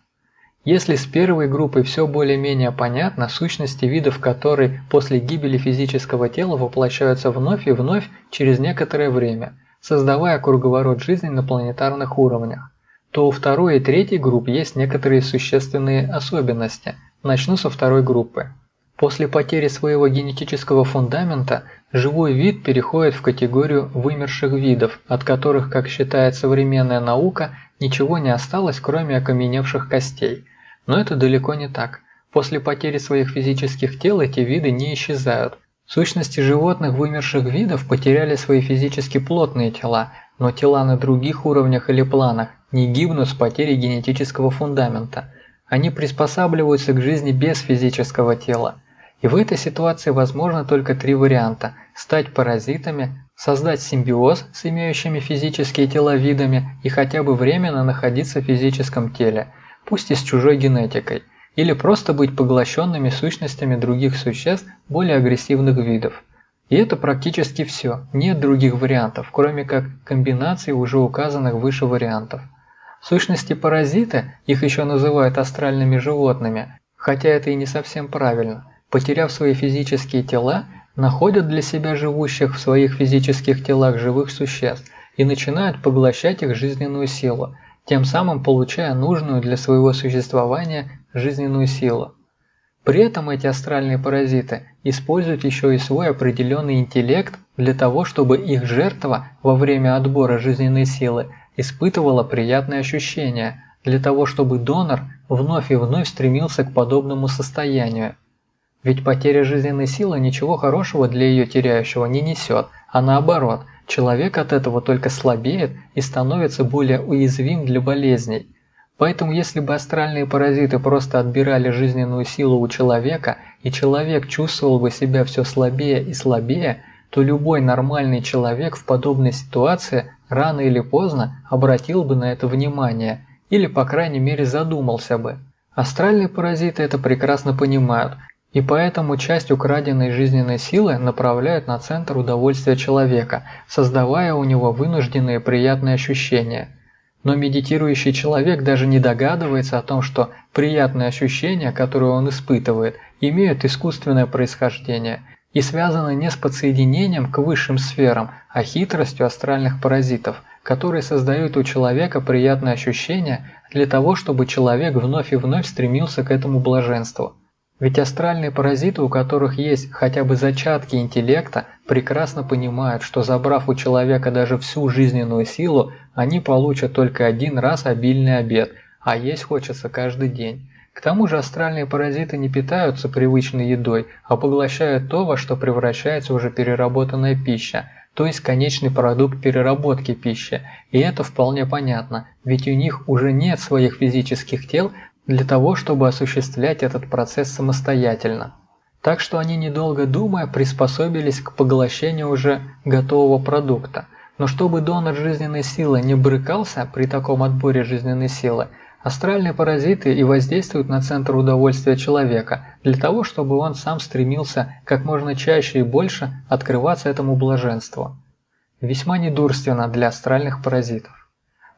Если с первой группой все более-менее понятно, сущности видов которой после гибели физического тела воплощаются вновь и вновь через некоторое время, создавая круговорот жизни на планетарных уровнях, то у второй и третьей групп есть некоторые существенные особенности. Начну со второй группы. После потери своего генетического фундамента живой вид переходит в категорию вымерших видов, от которых, как считает современная наука, ничего не осталось, кроме окаменевших костей. Но это далеко не так. После потери своих физических тел эти виды не исчезают. Сущности животных вымерших видов потеряли свои физически плотные тела, но тела на других уровнях или планах не гибнут с потерей генетического фундамента. Они приспосабливаются к жизни без физического тела. И в этой ситуации возможно только три варианта – стать паразитами, создать симбиоз с имеющими физические тела видами и хотя бы временно находиться в физическом теле, пусть и с чужой генетикой, или просто быть поглощенными сущностями других существ более агрессивных видов. И это практически все, нет других вариантов, кроме как комбинации уже указанных выше вариантов. Сущности паразиты, их еще называют астральными животными, хотя это и не совсем правильно, потеряв свои физические тела, находят для себя живущих в своих физических телах живых существ и начинают поглощать их жизненную силу, тем самым получая нужную для своего существования жизненную силу. При этом эти астральные паразиты используют еще и свой определенный интеллект для того, чтобы их жертва во время отбора жизненной силы испытывала приятные ощущения, для того, чтобы донор вновь и вновь стремился к подобному состоянию. Ведь потеря жизненной силы ничего хорошего для ее теряющего не несет, а наоборот, человек от этого только слабеет и становится более уязвим для болезней. Поэтому если бы астральные паразиты просто отбирали жизненную силу у человека, и человек чувствовал бы себя все слабее и слабее, то любой нормальный человек в подобной ситуации рано или поздно обратил бы на это внимание, или по крайней мере задумался бы. Астральные паразиты это прекрасно понимают и поэтому часть украденной жизненной силы направляют на центр удовольствия человека, создавая у него вынужденные приятные ощущения. Но медитирующий человек даже не догадывается о том, что приятные ощущения, которые он испытывает, имеют искусственное происхождение. и связаны не с подсоединением к высшим сферам, а хитростью астральных паразитов, которые создают у человека приятное ощущение для того, чтобы человек вновь и вновь стремился к этому блаженству. Ведь астральные паразиты, у которых есть хотя бы зачатки интеллекта, прекрасно понимают, что забрав у человека даже всю жизненную силу, они получат только один раз обильный обед, а есть хочется каждый день. К тому же астральные паразиты не питаются привычной едой, а поглощают то, во что превращается уже переработанная пища, то есть конечный продукт переработки пищи. И это вполне понятно, ведь у них уже нет своих физических тел, для того, чтобы осуществлять этот процесс самостоятельно. Так что они, недолго думая, приспособились к поглощению уже готового продукта. Но чтобы донор жизненной силы не брыкался при таком отборе жизненной силы, астральные паразиты и воздействуют на центр удовольствия человека, для того, чтобы он сам стремился как можно чаще и больше открываться этому блаженству. Весьма недурственно для астральных паразитов.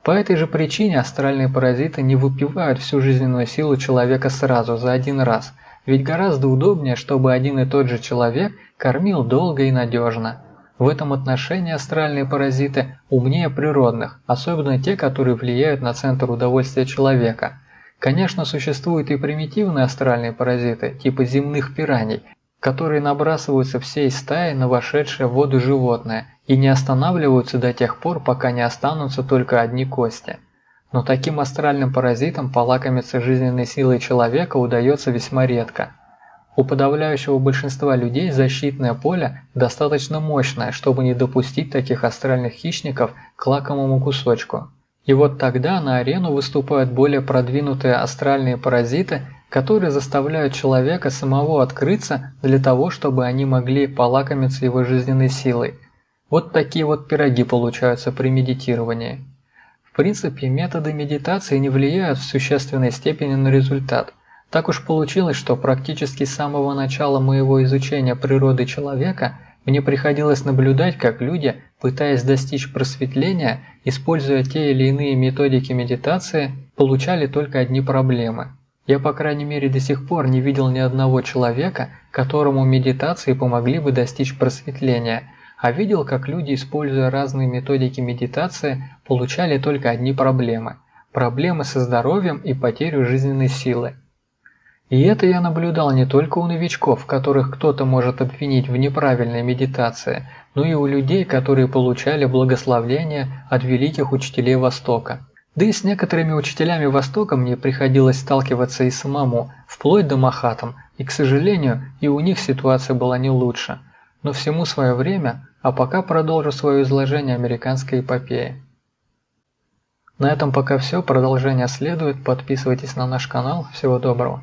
По этой же причине астральные паразиты не выпивают всю жизненную силу человека сразу, за один раз, ведь гораздо удобнее, чтобы один и тот же человек кормил долго и надежно. В этом отношении астральные паразиты умнее природных, особенно те, которые влияют на центр удовольствия человека. Конечно, существуют и примитивные астральные паразиты, типа земных пираний, которые набрасываются всей стаей на вошедшее в воду животное и не останавливаются до тех пор, пока не останутся только одни кости. Но таким астральным паразитам полакомиться жизненной силой человека удается весьма редко. У подавляющего большинства людей защитное поле достаточно мощное, чтобы не допустить таких астральных хищников к лакомому кусочку. И вот тогда на арену выступают более продвинутые астральные паразиты, которые заставляют человека самого открыться для того, чтобы они могли полакомиться его жизненной силой. Вот такие вот пироги получаются при медитировании. В принципе, методы медитации не влияют в существенной степени на результат. Так уж получилось, что практически с самого начала моего изучения природы человека мне приходилось наблюдать, как люди, пытаясь достичь просветления, используя те или иные методики медитации, получали только одни проблемы – я, по крайней мере, до сих пор не видел ни одного человека, которому медитации помогли бы достичь просветления, а видел, как люди, используя разные методики медитации, получали только одни проблемы – проблемы со здоровьем и потерю жизненной силы. И это я наблюдал не только у новичков, которых кто-то может обвинить в неправильной медитации, но и у людей, которые получали благословление от великих учителей Востока. Да и с некоторыми учителями Востока мне приходилось сталкиваться и самому, вплоть до Махатам, и, к сожалению, и у них ситуация была не лучше. Но всему свое время, а пока продолжу свое изложение американской эпопеи. На этом пока все, продолжение следует, подписывайтесь на наш канал, всего доброго.